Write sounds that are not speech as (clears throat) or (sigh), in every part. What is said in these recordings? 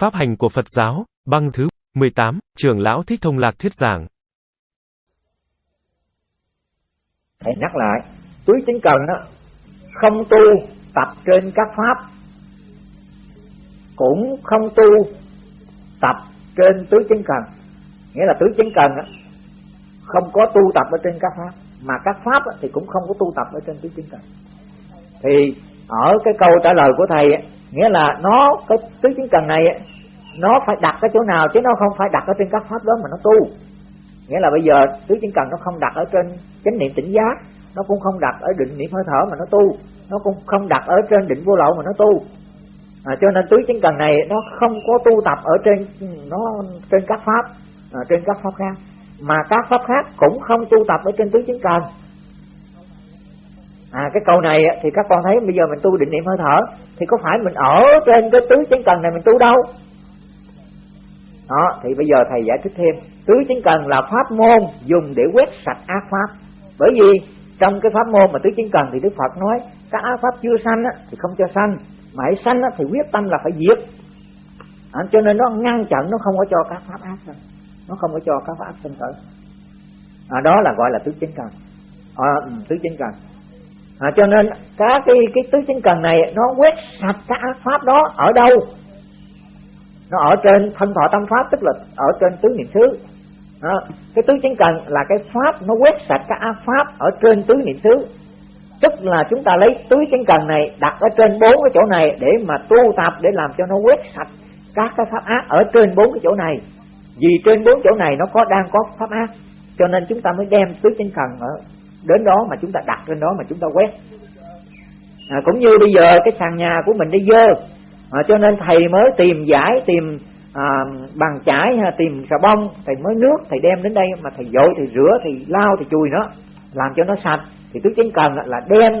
Pháp hành của Phật giáo, băng thứ 18, trưởng lão Thích Thông Lạc thuyết giảng. Thầy nhắc lại, túi chính cần đó, không tu tập trên các pháp, cũng không tu tập trên tứ chính cần. Nghĩa là tứ chính cần đó, không có tu tập ở trên các pháp, mà các pháp thì cũng không có tu tập ở trên tứ chính cần. Thì ở cái câu trả lời của thầy nghĩa là nó cái tứ chính cần này nó phải đặt ở chỗ nào chứ nó không phải đặt ở trên các pháp đó mà nó tu. Nghĩa là bây giờ tứ chính cần nó không đặt ở trên chánh niệm tỉnh giác nó cũng không đặt ở định niệm hơi thở mà nó tu nó cũng không đặt ở trên định vô lậu mà nó tu. À, cho nên tứ chính cần này nó không có tu tập ở trên nó trên các pháp à, trên các pháp khác. Mà các pháp khác cũng không tu tập ở trên tứ chính cần. À cái câu này thì các con thấy bây giờ mình tu định niệm hơi thở thì có phải mình ở trên cái tứ chính cần này mình tu đâu? Đó thì bây giờ thầy giải thích thêm. Tứ chánh cần là pháp môn dùng để quét sạch ác pháp. Bởi vì trong cái pháp môn mà tứ chánh cần thì đức phật nói các ác pháp chưa sanh thì không cho sanh. Mà hãy sanh thì quyết tâm là phải diệt. À, cho nên nó ngăn chặn nó không có cho các pháp ác sanh. Nó không có cho các pháp ác sanh khởi. À, đó là gọi là tứ chánh cần. À, tứ chánh cần. À, cho nên các cái cái tứ chính cần này nó quét sạch các ác pháp đó ở đâu? Nó ở trên thân thọ tâm pháp tức là ở trên tứ niệm xứ. Đó. cái tứ chánh cần là cái pháp nó quét sạch các ác pháp ở trên tứ niệm xứ. Tức là chúng ta lấy tứ chánh cần này đặt ở trên bốn cái chỗ này để mà tu tập để làm cho nó quét sạch các cái pháp ác ở trên bốn cái chỗ này. Vì trên bốn chỗ này nó có đang có pháp ác cho nên chúng ta mới đem tứ chánh cần ở đến đó mà chúng ta đặt lên đó mà chúng ta quét. À, cũng như bây giờ cái sàn nhà của mình đi dơ à, cho nên thầy mới tìm giải tìm à, bằng chải hay tìm xà bông thầy mới nước thầy đem đến đây mà thầy dội thầy rửa thầy lao thầy chùi nó làm cho nó sạch. Thì tứ chánh cần là đem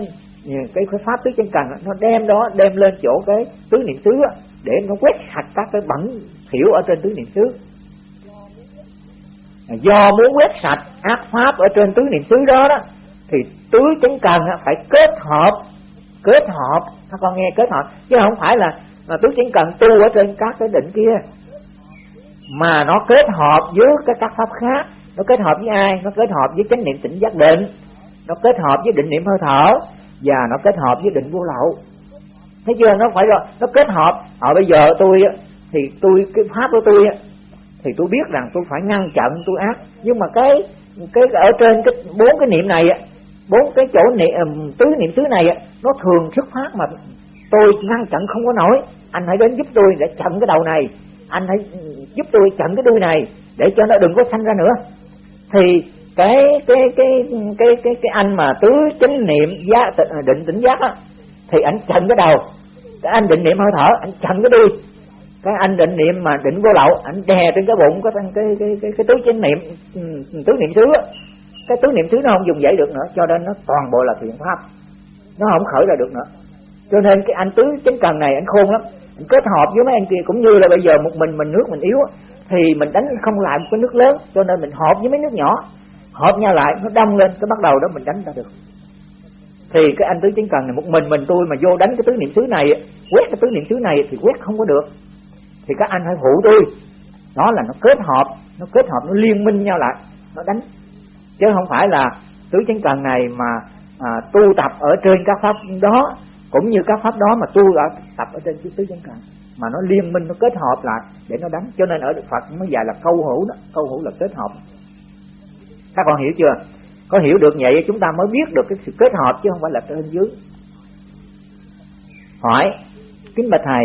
cái pháp tứ chánh cần nó đem đó đem lên chỗ cái tứ niệm xứ để nó quét sạch các cái bẩn thiểu ở trên tứ niệm xứ. À, do muốn quét sạch ác pháp ở trên tứ niệm xứ đó đó thì tứ chánh cần phải kết hợp kết hợp các con nghe kết hợp chứ không phải là mà tôi chỉ cần tu ở trên các cái định kia. Mà nó kết hợp với cái các pháp khác. Nó kết hợp với ai? Nó kết hợp với chánh niệm tỉnh giác định. Nó kết hợp với định niệm hơi thở. Và nó kết hợp với định vô lậu. Thấy chưa? Nó phải rồi nó kết hợp. Ở bây giờ tôi thì tôi, cái pháp của tôi thì tôi biết rằng tôi phải ngăn chặn, tôi ác. Nhưng mà cái cái ở trên cái bốn cái niệm này bốn cái chỗ niệm tứ niệm xứ này nó thường xuất phát mà tôi ngăn chặn không có nổi anh hãy đến giúp tôi để chặn cái đầu này. Anh hãy giúp tôi chặn cái đuôi này để cho nó đừng có sanh ra nữa. Thì cái cái cái cái cái cái anh mà tứ chánh niệm giác định tỉnh giác á thì anh chặn cái đầu. Cái anh định niệm hơi thở anh chặn cái đuôi. Cái anh định niệm mà định vô lậu anh đè trên cái bụng cái cái cái cái, cái tứ chánh niệm ừ, tứ niệm xứ cái tứ niệm xứ nó không dùng dậy được nữa cho nên nó toàn bộ là thiện pháp. Nó không khởi ra được nữa cho nên cái anh tứ chính cần này anh khôn lắm. Anh kết hợp với mấy anh kia cũng như là bây giờ một mình mình nước mình yếu thì mình đánh không lại một cái nước lớn. Cho nên mình hợp với mấy nước nhỏ. Hợp nhau lại nó đông lên cái bắt đầu đó mình đánh ra được. Thì cái anh tứ chính cần này một mình mình tôi mà vô đánh cái tứ niệm xứ này quét cái tứ niệm xứ này thì quét không có được. Thì các anh hãy phụ tôi. Đó là nó kết hợp nó kết hợp nó liên minh nhau lại nó đánh. Chứ không phải là tứ chánh cần này mà à, tu tập ở trên các pháp đó cũng như các pháp đó mà tu ở tập ở trên tứ chánh cần mà nó liên minh, nó kết hợp lại để nó đánh. Cho nên ở Đức Phật mới dạy là câu hữu đó, câu hữu là kết hợp. Các con hiểu chưa? Có hiểu được vậy chúng ta mới biết được cái sự kết hợp chứ không phải là trên dưới. Hỏi, kính bạch thầy,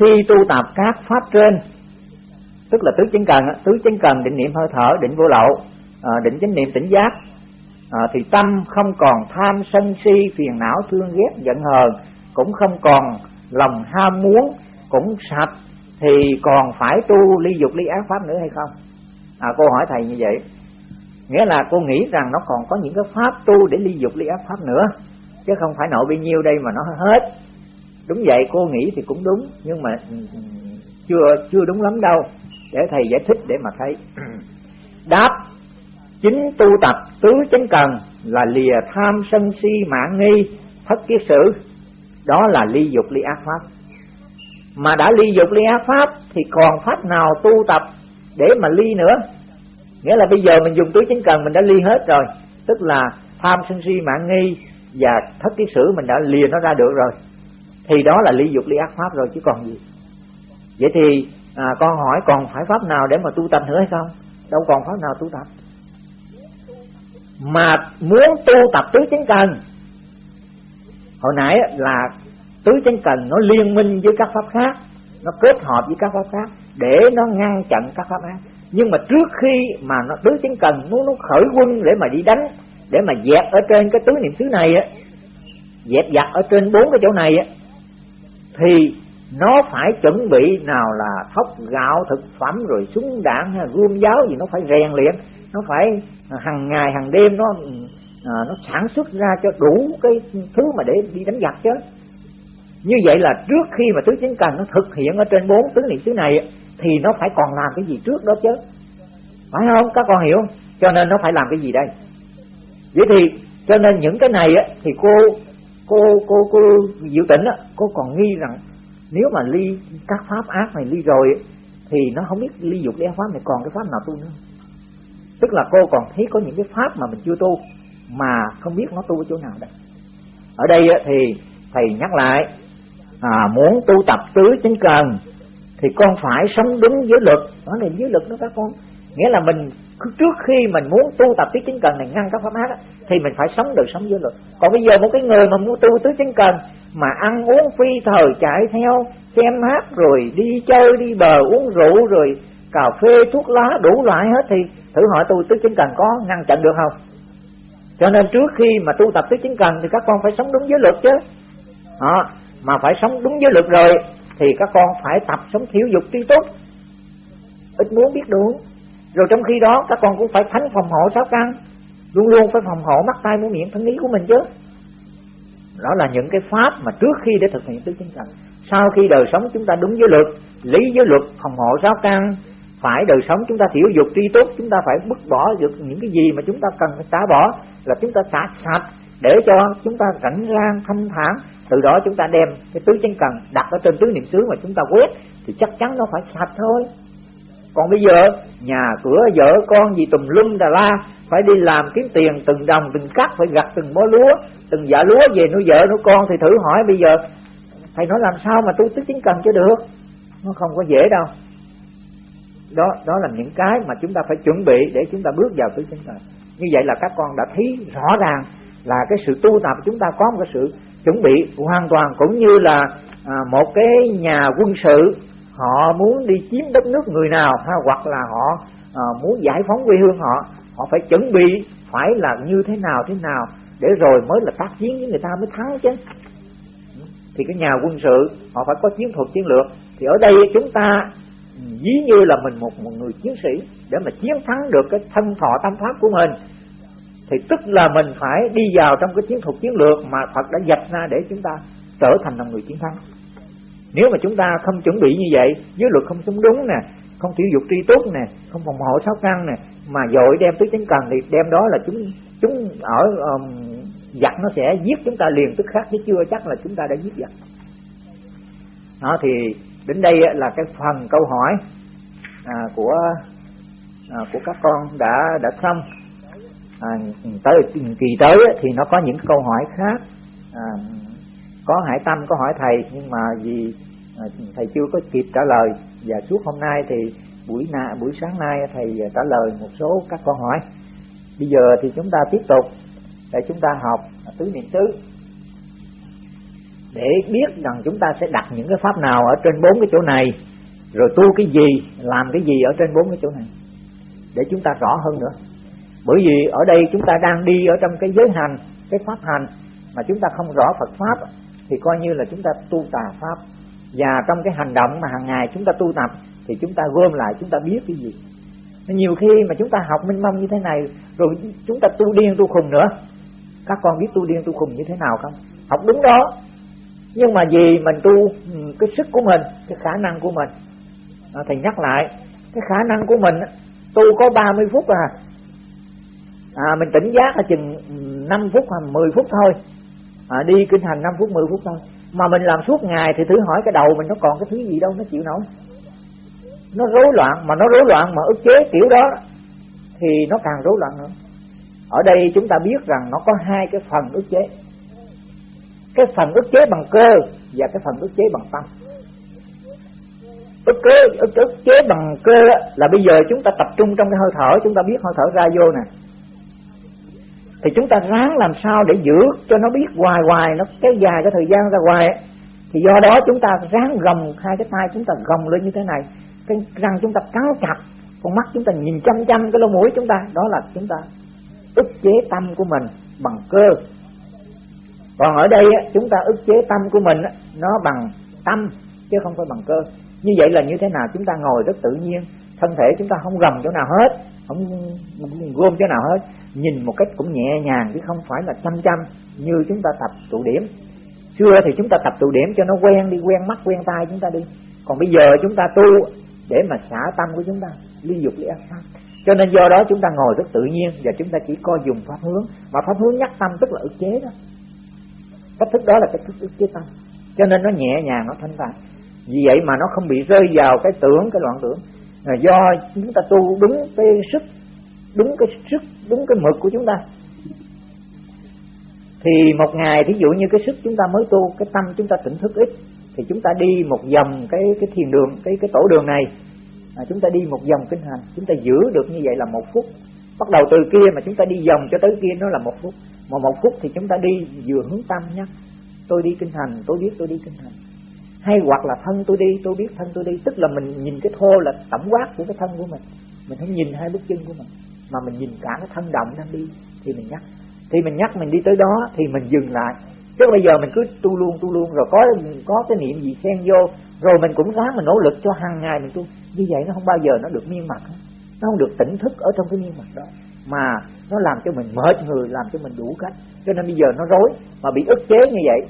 khi tu tập các pháp trên, tức là tứ chánh cần tứ chánh cần định niệm hơi thở, định vô lậu à, định chánh niệm tỉnh giác à, thì tâm không còn tham sân si phiền não thương ghét giận hờn cũng không còn lòng ham muốn cũng sạch thì còn phải tu ly dục ly ác pháp nữa hay không? À, cô hỏi thầy như vậy. Nghĩa là cô nghĩ rằng nó còn có những cái pháp tu để ly dục ly ác pháp nữa chứ không phải nội bao nhiêu đây mà nó hết. Đúng vậy cô nghĩ thì cũng đúng nhưng mà ừ, ừ, chưa chưa đúng lắm đâu. Để thầy giải thích để mà thấy. (clears throat) Đáp chính tu tập tứ chánh cần là lìa tham sân si mạng nghi thất kiết sử đó là ly dục ly ác pháp. Mà đã ly dục ly ác pháp thì còn pháp nào tu tập để mà ly nữa? Nghĩa là bây giờ mình dùng tứ chánh cần mình đã ly hết rồi tức là tham sân si mạng nghi và thất kiết sử mình đã lìa nó ra được rồi. Thì đó là ly dục ly ác pháp rồi chứ còn gì. Vậy thì à, con hỏi còn phải pháp nào để mà tu tập nữa hay không? Đâu còn pháp nào tu tập mà muốn tu tập tứ chánh cần. Hồi nãy là tứ chánh cần nó liên minh với các pháp khác, nó kết hợp với các pháp khác để nó ngăn chặn các pháp ác nhưng mà trước khi mà nó, tứ chánh cần nó nó khởi quân để mà đi đánh, để mà dẹp ở trên cái tứ niệm xứ này á, dẹp giặt ở trên bốn cái chỗ này á, thì nó phải chuẩn bị nào là thóc gạo, thực phẩm, rồi súng đạn hay gươm giáo gì nó phải rèn luyện nó phải hàng ngày hàng đêm nó à, nó sản xuất ra cho đủ cái thứ mà để đi đánh giặc chứ. Như vậy là trước khi mà tứ chính cần nó thực hiện ở trên bốn tứ niệm xứ này thì nó phải còn làm cái gì trước đó chứ? Phải không? Các con hiểu cho nên nó phải làm cái gì đây? Vậy thì cho nên những cái này á, thì cô cô cô cô diệu tỉnh á, cô còn nghi rằng nếu mà ly các pháp ác này ly rồi thì nó không biết ly dục ly pháp này còn cái pháp nào tu nữa tức là cô còn thấy có những cái pháp mà mình chưa tu mà không biết nó tu ở chỗ nào đây. Ở đây thì thầy nhắc lại à, muốn tu tập tứ chính cần thì con phải sống đúng với luật. Đó là giới luật đó các con. Nghĩa là mình trước khi mình muốn tu tập tứ chính cần này ngăn các pháp ác thì mình phải sống được sống giới luật. Còn bây giờ một cái người mà muốn tu tứ chính cần mà ăn uống phi thời chạy theo xem hát rồi đi chơi đi bờ uống rượu rồi cà phê thuốc lá đủ loại hết thì thử hỏi tu tứ chính cần có ngăn chặn được không? Cho nên trước khi mà tu tập tứ chính cần thì các con phải sống đúng giới luật chứ. Đó, mà phải sống đúng giới luật rồi thì các con phải tập sống thiểu dục tri túc ít muốn biết đủ rồi trong khi đó các con cũng phải thánh phòng hộ sáu căn. Luôn luôn phải phòng hộ mắt tay mũi miệng thân ý của mình chứ. Đó là những cái pháp mà trước khi để thực hiện tứ chính cần. Sau khi đời sống chúng ta đúng với luật lý với luật phòng hộ sáu căn phải đời sống, chúng ta thiểu dục tri túc chúng ta phải bứt bỏ được những cái gì mà chúng ta cần phải xả bỏ, là chúng ta xả sạch để cho chúng ta rảnh rang, thanh thản. Từ đó chúng ta đem cái tứ chánh cần đặt ở trên tứ niệm xứ mà chúng ta quét, thì chắc chắn nó phải sạch thôi. Còn bây giờ, nhà cửa, vợ con gì tùm lum đà la, phải đi làm kiếm tiền từng đồng, từng cắt, phải gặt từng bó lúa, từng dạ lúa về nuôi vợ nuôi con thì thử hỏi bây giờ, thầy nói làm sao mà tu tứ chính cần cho được? Nó không có dễ đâu đó đó là những cái mà chúng ta phải chuẩn bị để chúng ta bước vào tứ chính cần như vậy là các con đã thấy rõ ràng là cái sự tu tập chúng ta có một cái sự chuẩn bị hoàn toàn cũng như là à, một cái nhà quân sự họ muốn đi chiếm đất nước người nào ha hoặc là họ à, muốn giải phóng quê hương họ họ phải chuẩn bị phải là như thế nào thế nào để rồi mới là tác chiến với người ta mới thắng chứ. Thì cái nhà quân sự họ phải có chiến thuật chiến lược. Thì ở đây chúng ta ví như là mình một một người chiến sĩ để mà chiến thắng được cái thân thọ tâm pháp của mình thì tức là mình phải đi vào trong cái chiến thuật chiến lược mà Phật đã dạch ra để chúng ta trở thành là người chiến thắng. Nếu mà chúng ta không chuẩn bị như vậy giới luật không sống đúng nè không tiêu dục tri túc nè không phòng hộ sáu căn nè mà dội đem tứ chánh cần thì đem đó là chúng chúng ở um, giặc nó sẽ giết chúng ta liền tức khắc chứ chưa chắc là chúng ta đã giết giặc. Đó thì đến đây là cái phần câu hỏi à, của à, của các con đã đã xong. À, tới kỳ tới thì nó có những câu hỏi khác. À, có hải tâm có hỏi thầy nhưng mà vì à, thầy chưa có kịp trả lời và suốt hôm nay thì buổi na buổi sáng nay thầy trả lời một số các câu hỏi. Bây giờ thì chúng ta tiếp tục để chúng ta học tứ niệm xứ để biết rằng chúng ta sẽ đặt những cái pháp nào ở trên bốn cái chỗ này rồi tu cái gì làm cái gì ở trên bốn cái chỗ này để chúng ta rõ hơn nữa bởi vì ở đây chúng ta đang đi ở trong cái giới hành cái pháp hành mà chúng ta không rõ Phật pháp thì coi như là chúng ta tu tà pháp và trong cái hành động mà hàng ngày chúng ta tu tập thì chúng ta gom lại chúng ta biết cái gì nhiều khi mà chúng ta học minh mông như thế này rồi chúng ta tu điên tu khùng nữa các con biết tu điên tu khùng như thế nào không học đúng đó nhưng mà vì mình tu ừ, cái sức của mình cái khả năng của mình. À, thầy nhắc lại cái khả năng của mình tu có 30 phút à. À mình tỉnh giác là chừng ừ, 5 phút hoặc 10 phút thôi. À, đi kinh hành 5 phút 10 phút thôi. Mà mình làm suốt ngày thì thử hỏi cái đầu mình nó còn cái thứ gì đâu nó chịu nổi. Nó rối loạn mà nó rối loạn mà ức chế kiểu đó thì nó càng rối loạn nữa ở đây chúng ta biết rằng nó có hai cái phần ức chế cái phần ức chế bằng cơ và cái phần ức chế bằng tâm. Ức chế ức, ức chế bằng cơ là bây giờ chúng ta tập trung trong cái hơi thở chúng ta biết hơi thở ra vô nè. Thì chúng ta ráng làm sao để giữ cho nó biết hoài hoài nó kéo dài cái thời gian ra hoài thì do đó chúng ta ráng gồng hai cái tay chúng ta gồng lên như thế này. Cái răng chúng ta cắn chặt con mắt chúng ta nhìn chăm chăm cái lỗ mũi chúng ta. Đó là chúng ta ức chế tâm của mình bằng cơ còn ở đây chúng ta ức chế tâm của mình nó bằng tâm, chứ không phải bằng cơ. Như vậy là như thế nào? Chúng ta ngồi rất tự nhiên, thân thể chúng ta không gầm chỗ nào hết, không gom chỗ nào hết. Nhìn một cách cũng nhẹ nhàng, chứ không phải là chăm chăm như chúng ta tập tụ điểm. Xưa thì chúng ta tập tụ điểm cho nó quen đi, quen mắt, quen tai chúng ta đi. Còn bây giờ chúng ta tu để mà xả tâm của chúng ta, ly dục, ly ác pháp. Cho nên do đó chúng ta ngồi rất tự nhiên và chúng ta chỉ coi dùng pháp hướng. Mà pháp hướng nhắc tâm tức là ức chế đó cách thức đó là cách thức ức chế tâm. Cho nên nó nhẹ nhàng nó thanh thản vì vậy mà nó không bị rơi vào cái tưởng cái loạn tưởng. Là do chúng ta tu đúng cái sức đúng cái sức đúng cái mực của chúng ta. Thì một ngày thí dụ như cái sức chúng ta mới tu cái tâm chúng ta tỉnh thức ít thì chúng ta đi một vòng cái cái thiền đường cái cái tổ đường này. À, chúng ta đi một vòng kinh hành. Chúng ta giữ được như vậy là một phút bắt đầu từ kia mà chúng ta đi vòng cho tới kia, nó là một phút. Mà một phút thì chúng ta đi vừa hướng tâm nhé tôi đi kinh hành, tôi biết tôi đi kinh hành. Hay hoặc là thân tôi đi, tôi biết thân tôi đi. Tức là mình nhìn cái thô là tổng quát của cái thân của mình. Mình không nhìn hai bước chân của mình. Mà mình nhìn cả cái thân động đang đi, thì mình nhắc. Thì mình nhắc mình đi tới đó, thì mình dừng lại. Chứ bây giờ mình cứ tu luôn tu luôn, rồi có có cái niệm gì xen vô, rồi mình cũng ráng mình nỗ lực cho hàng ngày mình tu. Như vậy nó không bao giờ nó được miên mặt nó không được tỉnh thức ở trong cái miên mặt đó. Mà nó làm cho mình mệt người làm cho mình đủ cách. Cho nên bây giờ nó rối mà bị ức chế như vậy.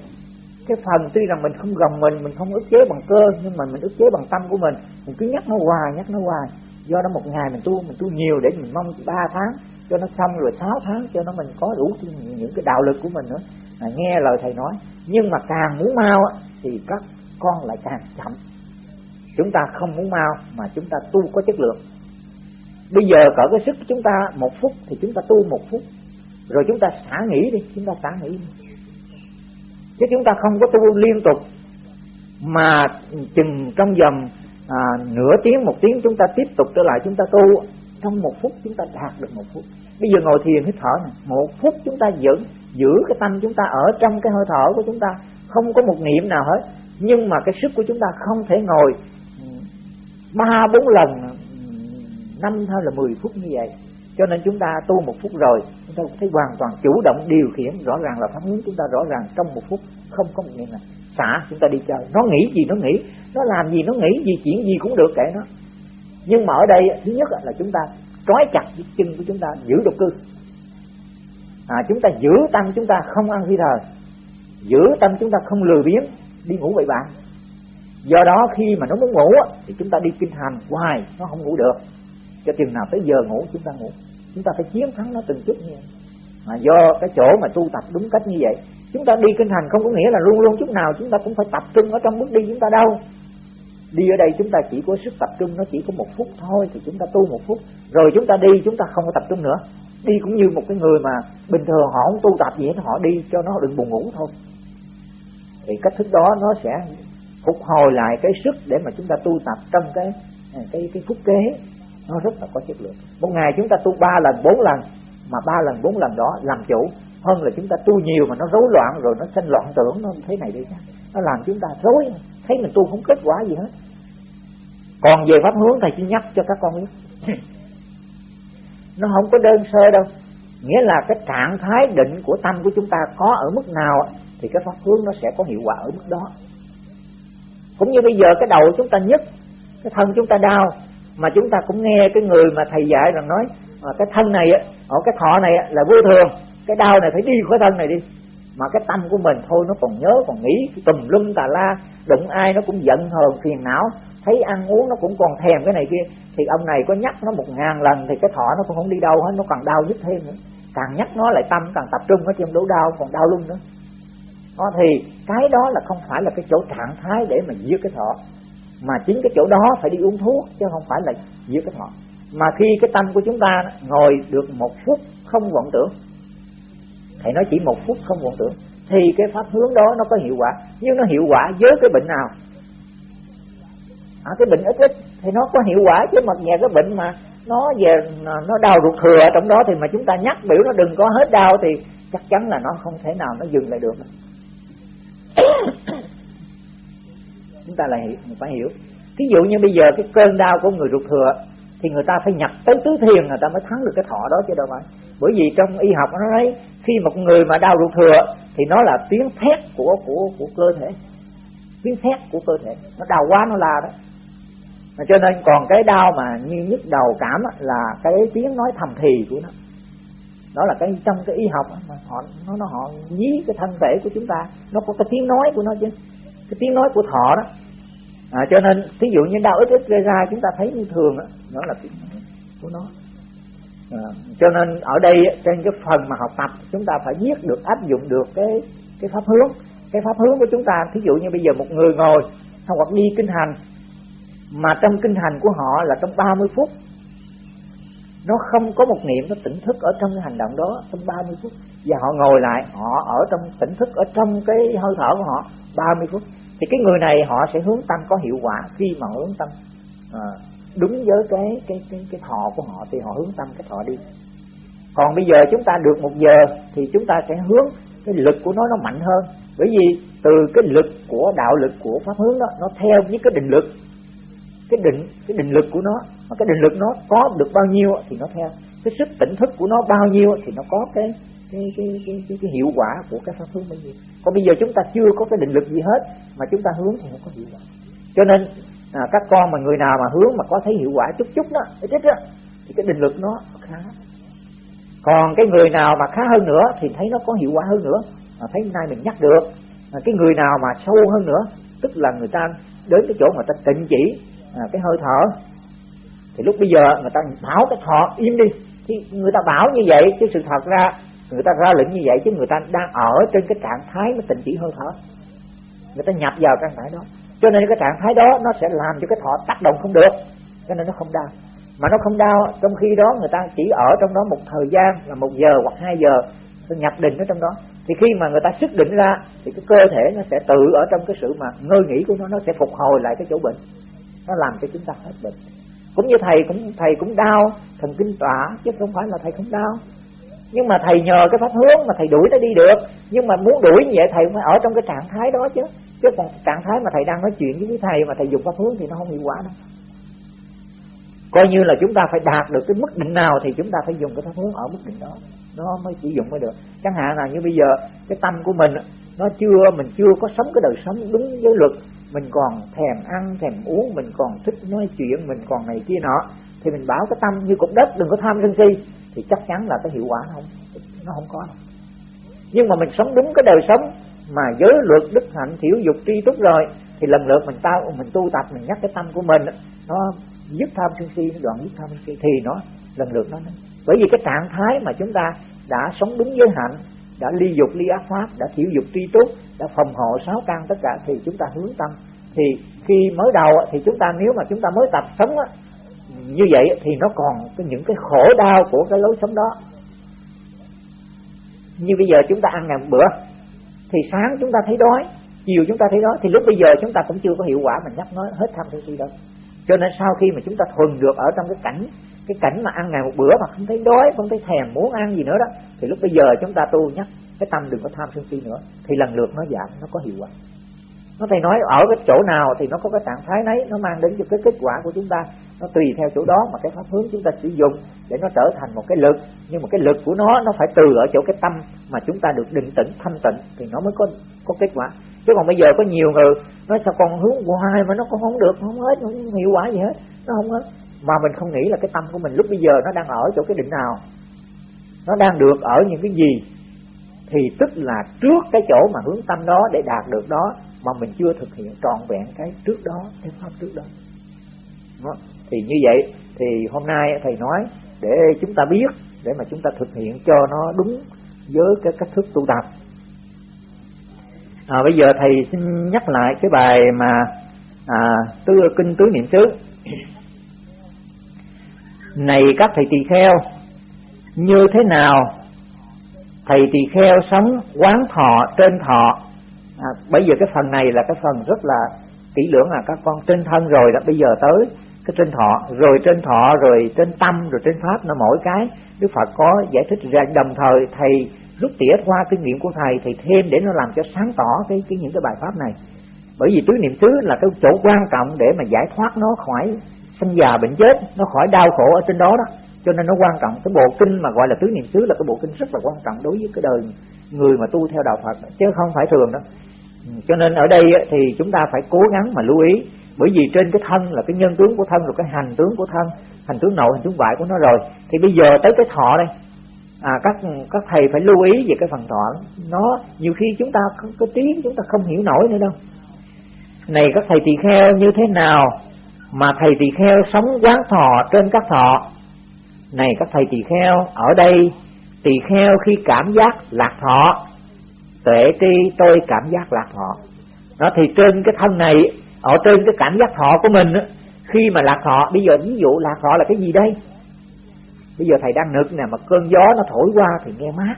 Cái phần tuy rằng mình không gồng mình mình không ức chế bằng cơ nhưng mà mình ức chế bằng tâm của mình. Mình cứ nhắc nó hoài nhắc nó hoài. Do đó một ngày mình tu mình tu nhiều để mình mong ba tháng cho nó xong rồi sáu tháng cho nó mình có đủ những cái đạo lực của mình nữa. À, nghe lời thầy nói nhưng mà càng muốn mau thì các con lại càng chậm. Chúng ta không muốn mau mà chúng ta tu có chất lượng bây giờ cỡ cái sức chúng ta một phút thì chúng ta tu một phút rồi chúng ta xả nghỉ đi chúng ta xả nghỉ đi chứ chúng ta không có tu liên tục mà chừng trong vòng à, nửa tiếng một tiếng chúng ta tiếp tục trở lại chúng ta tu trong một phút chúng ta đạt được một phút bây giờ ngồi thiền hít thở này một phút chúng ta giữ giữ cái tâm chúng ta ở trong cái hơi thở của chúng ta không có một niệm nào hết nhưng mà cái sức của chúng ta không thể ngồi ba bốn lần năm thôi là mười phút như vậy. Cho nên chúng ta tu một phút rồi chúng ta thấy hoàn toàn chủ động điều khiển rõ ràng là pháp hướng chúng ta rõ ràng trong một phút không có một niệm nào xả chúng ta đi chơi. Nó nghĩ gì nó nghĩ nó làm gì nó nghĩ gì chuyện gì cũng được kệ nó. Nhưng mà ở đây thứ nhất là chúng ta trói chặt cái chân của chúng ta giữ độc cư. À, chúng ta giữ tâm chúng ta không ăn phi thời. Giữ tâm chúng ta không lười biếng đi ngủ bậy bạn do đó khi mà nó muốn ngủ thì chúng ta đi kinh hành hoài nó không ngủ được cho chừng nào tới giờ ngủ, chúng ta ngủ. Chúng ta phải chiến thắng nó từng chút như vậy mà do cái chỗ mà tu tập đúng cách như vậy, chúng ta đi kinh hành không có nghĩa là luôn luôn chút nào chúng ta cũng phải tập trung ở trong bước đi chúng ta đâu. Đi ở đây chúng ta chỉ có sức tập trung, nó chỉ có một phút thôi thì chúng ta tu một phút. Rồi chúng ta đi, chúng ta không có tập trung nữa. Đi cũng như một cái người mà bình thường họ không tu tập gì hết, họ đi cho nó đừng buồn ngủ thôi. Thì cách thức đó nó sẽ phục hồi lại cái sức để mà chúng ta tu tập trong cái cái cái phút kế nó rất là có chất lượng. Một ngày chúng ta tu ba lần, bốn lần, mà ba lần, bốn lần đó làm chủ. Hơn là chúng ta tu nhiều mà nó rối loạn rồi nó sinh loạn tưởng nó thế này đi nó làm chúng ta rối. Thấy mình tu không kết quả gì hết. Còn về pháp hướng thầy chỉ nhắc cho các con biết. (laughs) Nó không có đơn sơ đâu. Nghĩa là cái trạng thái định của tâm của chúng ta có ở mức nào thì cái pháp hướng nó sẽ có hiệu quả ở mức đó. Cũng như bây giờ cái đầu chúng ta nhức, cái thân chúng ta đau mà chúng ta cũng nghe cái người mà thầy dạy rằng nói à, cái thân này ở cái thọ này là vô thường cái đau này phải đi khỏi thân này đi. Mà cái tâm của mình thôi nó còn nhớ còn nghĩ tùm lum tà la đụng ai nó cũng giận hờn phiền não thấy ăn uống nó cũng còn thèm cái này kia thì ông này có nhắc nó một ngàn lần thì cái thọ nó cũng không đi đâu hết nó còn đau nhất thêm nữa. Càng nhắc nó lại tâm càng tập trung ở trong đổ đau còn đau luôn nữa. Đó, thì cái đó là không phải là cái chỗ trạng thái để mà giết cái thọ mà chính cái chỗ đó phải đi uống thuốc chứ không phải là giết cái thọ. Mà khi cái tâm của chúng ta ngồi được một phút không vọng tưởng thầy nói chỉ một phút không vọng tưởng thì cái pháp hướng đó nó có hiệu quả. Nhưng nó hiệu quả với cái bệnh nào? À, cái bệnh ít ít thì nó có hiệu quả chứ mà nhà cái bệnh mà nó về nó đau ruột thừa ở trong đó thì mà chúng ta nhắc biểu nó đừng có hết đau thì chắc chắn là nó không thể nào nó dừng lại được chúng ta lại phải hiểu. Ví dụ như bây giờ cái cơn đau của người ruột thừa, thì người ta phải nhập tới tứ thiền người ta mới thắng được cái thọ đó chứ đâu phải. Bởi vì trong y học nó nói, khi một người mà đau ruột thừa, thì nó là tiếng thét của của của cơ thể. Tiếng thét của cơ thể. Nó đau quá nó la đó. Mà cho nên còn cái đau mà như nhức đầu cảm là cái tiếng nói thầm thì của nó. Đó là cái trong cái y học mà họ, nó nó, họ dí cái thân thể của chúng ta. Nó có cái tiếng nói của nó chứ cái tiếng nói của thọ đó. À, cho nên ví dụ như đau ít ít gây ra chúng ta thấy như thường đó, đó là tiếng nói của nó. À, cho nên ở đây trên cái phần mà học tập chúng ta phải biết được áp dụng được cái cái pháp hướng. Cái pháp hướng của chúng ta thí dụ như bây giờ một người ngồi hoặc đi kinh hành mà trong kinh hành của họ là trong 30 phút. Nó không có một niệm nó tỉnh thức ở trong cái hành động đó trong 30 phút. Và họ ngồi lại họ ở trong tỉnh thức ở trong cái hơi thở của họ 30 phút thì cái người này họ sẽ hướng tâm có hiệu quả. Khi mà hướng tâm à, đúng với cái cái cái cái thọ của họ thì họ hướng tâm cái thọ đi. Còn bây giờ chúng ta được một giờ thì chúng ta sẽ hướng cái lực của nó nó mạnh hơn. Bởi vì từ cái lực của đạo lực của pháp hướng đó nó theo với cái định lực. Cái định cái định lực của nó cái định lực nó có được bao nhiêu thì nó theo. Cái sức tỉnh thức của nó bao nhiêu thì nó có cái cái cái cái, cái, cái hiệu quả của cái pháp hướng bao nhiêu còn bây giờ chúng ta chưa có cái định lực gì hết mà chúng ta hướng thì không có hiệu quả. Cho nên à, các con mà người nào mà hướng mà có thấy hiệu quả chút chút đó ít ít đó thì cái định lực nó khá. Còn cái người nào mà khá hơn nữa thì thấy nó có hiệu quả hơn nữa mà thấy nay mình nhắc được. À, cái người nào mà sâu hơn nữa tức là người ta đến cái chỗ mà ta tịnh chỉ à, cái hơi thở thì lúc bây giờ người ta bảo cái thọ im đi. Thì người ta bảo như vậy chứ sự thật ra người ta ra lệnh như vậy chứ người ta đang ở trên cái trạng thái mà tình chỉ hơi thở. Người ta nhập vào trạng thái đó. Cho nên cái trạng thái đó nó sẽ làm cho cái thọ tác động không được. Cho nên nó không đau. Mà nó không đau, trong khi đó người ta chỉ ở trong đó một thời gian là một giờ hoặc hai giờ nó nhập định ở trong đó. Thì khi mà người ta xuất định ra, thì cái cơ thể nó sẽ tự ở trong cái sự mà ngơi nghỉ của nó nó sẽ phục hồi lại cái chỗ bệnh. Nó làm cho chúng ta hết bệnh. Cũng như thầy cũng thầy cũng đau thần kinh tỏa, chứ không phải là thầy không đau nhưng mà thầy nhờ cái pháp hướng mà thầy đuổi nó đi được. Nhưng mà muốn đuổi như vậy, thầy phải ở trong cái trạng thái đó chứ. Chứ còn trạng thái mà thầy đang nói chuyện với thầy mà thầy dùng pháp hướng thì nó không hiệu quả đâu. Coi như là chúng ta phải đạt được cái mức định nào thì chúng ta phải dùng cái pháp hướng ở mức định đó. Nó mới sử dụng mới được. Chẳng hạn là như bây giờ, cái tâm của mình nó chưa, mình chưa có sống cái đời sống đúng với luật. Mình còn thèm ăn, thèm uống, mình còn thích nói chuyện, mình còn này kia nọ. Thì mình bảo cái tâm như cục đất, đừng có tham sân si thì chắc chắn là cái hiệu quả nó không nó không có đâu. Nhưng mà mình sống đúng cái đời sống mà giới luật đức hạnh thiểu dục tri túc rồi thì lần lượt mình tao mình tu tập mình nhắc cái tâm của mình nó dứt tham sân si nó đoạn dứt tham sân si thì nó lần lượt nó bởi vì cái trạng thái mà chúng ta đã sống đúng giới hạnh đã ly dục ly ác pháp đã thiểu dục tri túc đã phòng hộ sáu căn tất cả thì chúng ta hướng tâm. Thì khi mới đầu thì chúng ta nếu mà chúng ta mới tập sống á, như vậy thì nó còn cái những cái khổ đau của cái lối sống đó. Như bây giờ chúng ta ăn ngày một bữa, thì sáng chúng ta thấy đói, chiều chúng ta thấy đói, thì lúc bây giờ chúng ta cũng chưa có hiệu quả mình nhắc nói hết tham sân si đâu. Cho nên sau khi mà chúng ta thuần được ở trong cái cảnh cái cảnh mà ăn ngày một bữa mà không thấy đói, không thấy thèm, muốn ăn gì nữa đó, thì lúc bây giờ chúng ta tu nhắc, cái tâm đừng có tham sân si nữa, thì lần lượt nó giảm, nó có hiệu quả nó thầy nói ở cái chỗ nào thì nó có cái trạng thái nấy, nó mang đến cho cái kết quả của chúng ta. Nó tùy theo chỗ đó mà cái pháp hướng chúng ta sử dụng để nó trở thành một cái lực. Nhưng mà cái lực của nó nó phải từ ở chỗ cái tâm mà chúng ta được định tĩnh, thanh tịnh thì nó mới có có kết quả. Chứ còn bây giờ có nhiều người nói sao còn hướng hoài mà nó cũng không được, không hết không hiệu quả gì hết, nó không hết. Mà mình không nghĩ là cái tâm của mình lúc bây giờ nó đang ở chỗ cái định nào. Nó đang được ở những cái gì thì tức là trước cái chỗ mà hướng tâm đó để đạt được đó mà mình chưa thực hiện trọn vẹn cái trước đó cái pháp trước đó. đó. Thì như vậy thì hôm nay thầy nói để chúng ta biết để mà chúng ta thực hiện cho nó đúng với cái cách thức tu tập. À, bây giờ thầy xin nhắc lại cái bài mà à, tứ kinh tứ niệm xứ. Này các thầy tỳ kheo như thế nào thầy tỳ kheo sống quán thọ trên thọ. À, bây giờ cái phần này là cái phần rất là kỹ lưỡng là các con trên thân rồi đó. Bây giờ tới cái trên thọ rồi trên thọ rồi trên tâm rồi trên pháp nó mỗi cái. Đức phật có giải thích ra. Đồng thời thầy rút tỉa qua kinh nghiệm của thầy thì thêm để nó làm cho sáng tỏ cái, cái những cái bài pháp này. Bởi vì tứ niệm xứ là cái chỗ quan trọng để mà giải thoát nó khỏi sinh già bệnh chết nó khỏi đau khổ ở trên đó đó cho nên nó quan trọng. Cái bộ kinh mà gọi là tứ niệm xứ là cái bộ kinh rất là quan trọng đối với cái đời người mà tu theo đạo Phật. Chứ không phải thường đó ừ, cho nên ở đây thì chúng ta phải cố gắng mà lưu ý. Bởi vì trên cái thân là cái nhân tướng của thân rồi cái hành tướng của thân hành tướng nội hành tướng ngoại của nó rồi. Thì bây giờ tới cái thọ đây. À, các các thầy phải lưu ý về cái phần thọ. Nó nhiều khi chúng ta có, có tiếng chúng ta không hiểu nổi nữa đâu. Này các thầy tỳ kheo như thế nào mà thầy tỳ kheo sống quán thọ trên các thọ? Này các thầy tỳ kheo, ở đây, tỳ kheo khi cảm giác lạc thọ, tuệ tri tôi cảm giác lạc thọ. Nó thì trên cái thân này, ở trên cái cảm giác thọ của mình khi mà lạc thọ, bây giờ ví dụ lạc thọ là cái gì đây? Bây giờ thầy đang nực nè, mà cơn gió nó thổi qua thì nghe mát.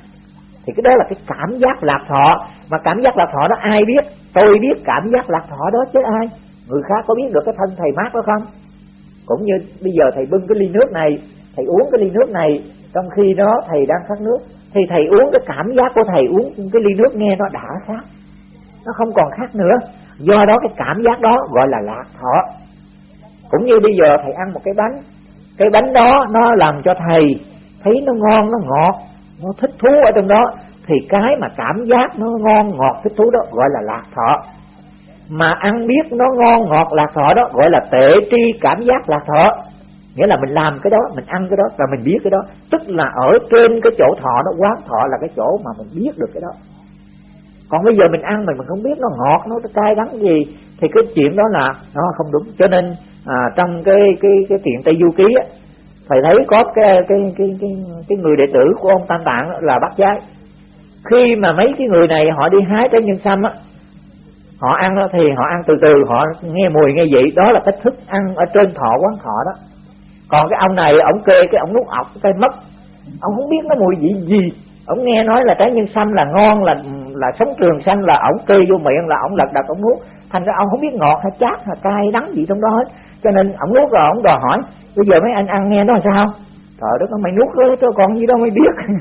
Thì cái đó là cái cảm giác lạc thọ. Mà cảm giác lạc thọ đó ai biết? Tôi biết cảm giác lạc thọ đó chứ ai? Người khác có biết được cái thân thầy mát đó không? Cũng như bây giờ thầy bưng cái ly nước này thầy uống cái ly nước này, trong khi đó thầy đang khát nước, thì thầy uống cái cảm giác của thầy uống cái ly nước nghe nó đã khác nó không còn khác nữa. Do đó cái cảm giác đó gọi là lạc thọ. Cũng như bây giờ thầy ăn một cái bánh cái bánh đó nó làm cho thầy thấy nó ngon, nó ngọt, nó thích thú ở trong đó, thì cái mà cảm giác nó ngon, ngọt, thích thú đó gọi là lạc thọ. Mà ăn biết nó ngon, ngọt, lạc thọ đó gọi là tệ tri cảm giác lạc thọ nghĩa là mình làm cái đó mình ăn cái đó và mình biết cái đó. Tức là ở trên cái chỗ thọ nó quán thọ là cái chỗ mà mình biết được cái đó. Còn bây giờ mình ăn mình mình không biết nó ngọt nó cay đắng gì thì cái chuyện đó là nó không đúng. Cho nên à, trong cái cái cái chuyện tây du ký á thầy thấy có cái cái cái cái cái người đệ tử của ông tam tạng là bắt giái. Khi mà mấy cái người này họ đi hái trái nhân sâm á họ ăn đó thì họ ăn từ từ họ nghe mùi nghe vị. Đó là cách thức ăn ở trên thọ quán thọ đó còn cái ông này, ông kê cái ông nuốt ọc, cái mất. Ông không biết nó mùi vị gì. Ông nghe nói là trái nhân xanh là ngon, là là sống trường xanh là ổng kê vô miệng, là ổng lật đật, ổng nuốt. Thành ra ông không biết ngọt hay chát hay cay, đắng gì trong đó hết. Cho nên ổng nuốt rồi ổng đòi hỏi, bây giờ mấy anh ăn nghe nó sao? Trời đất mày nuốt rồi cho còn gì đâu mày biết. (laughs)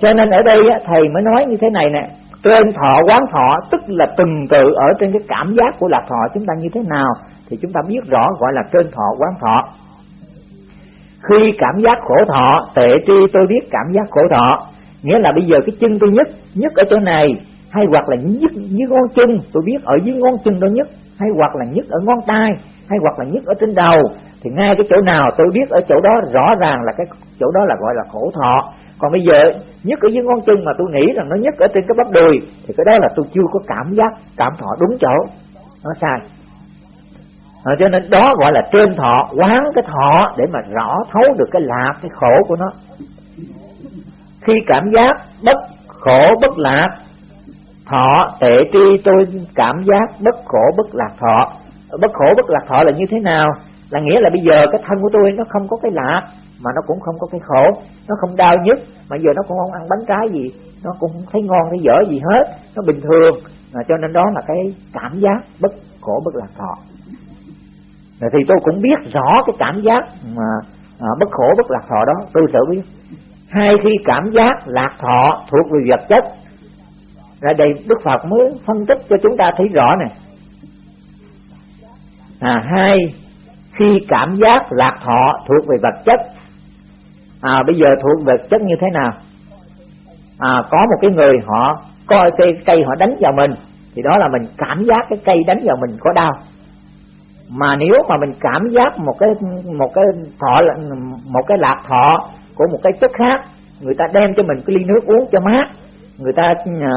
Cho nên ở đây thầy mới nói như thế này nè. Trên thọ, quán thọ, tức là từng tự ở trên cái cảm giác của lạc thọ chúng ta như thế nào, thì chúng ta biết rõ gọi là trên thọ, quán thọ khi cảm giác khổ thọ, tệ tri tôi biết cảm giác khổ thọ. Nghĩa là bây giờ cái chân tôi nhất nhất ở chỗ này, hay hoặc là nhất dưới ngón chân, tôi biết ở dưới ngón chân đó nhất hay hoặc là nhất ở ngón tay, hay hoặc là nhất ở trên đầu, thì ngay cái chỗ nào tôi biết ở chỗ đó rõ ràng là cái chỗ đó là gọi là khổ thọ. Còn bây giờ nhất ở dưới ngón chân mà tôi nghĩ rằng nó nhất ở trên cái bắp đùi, thì cái đó là tôi chưa có cảm giác, cảm thọ đúng chỗ. Nó sai à, cho nên đó gọi là trên thọ quán cái thọ để mà rõ thấu được cái lạc cái khổ của nó. Khi cảm giác bất khổ bất lạc thọ tệ tri tôi cảm giác bất khổ bất lạc thọ. Bất khổ bất lạc thọ là như thế nào? Là nghĩa là bây giờ cái thân của tôi nó không có cái lạc mà nó cũng không có cái khổ. Nó không đau nhức mà giờ nó cũng không ăn bánh trái gì nó cũng không thấy ngon thấy dở gì hết nó bình thường. À, cho nên đó là cái cảm giác bất khổ bất lạc thọ thì tôi cũng biết rõ cái cảm giác mà à, bất khổ bất lạc thọ đó. Tôi sẽ biết. Hai khi cảm giác lạc thọ thuộc về vật chất là đây đức phật mới phân tích cho chúng ta thấy rõ này. à hai khi cảm giác lạc thọ thuộc về vật chất. À bây giờ thuộc về vật chất như thế nào? À có một cái người họ coi cây cây họ đánh vào mình thì đó là mình cảm giác cái cây đánh vào mình có đau mà nếu mà mình cảm giác một cái một cái thọ, một cái lạc thọ của một cái chất khác, người ta đem cho mình cái ly nước uống cho mát, người ta à,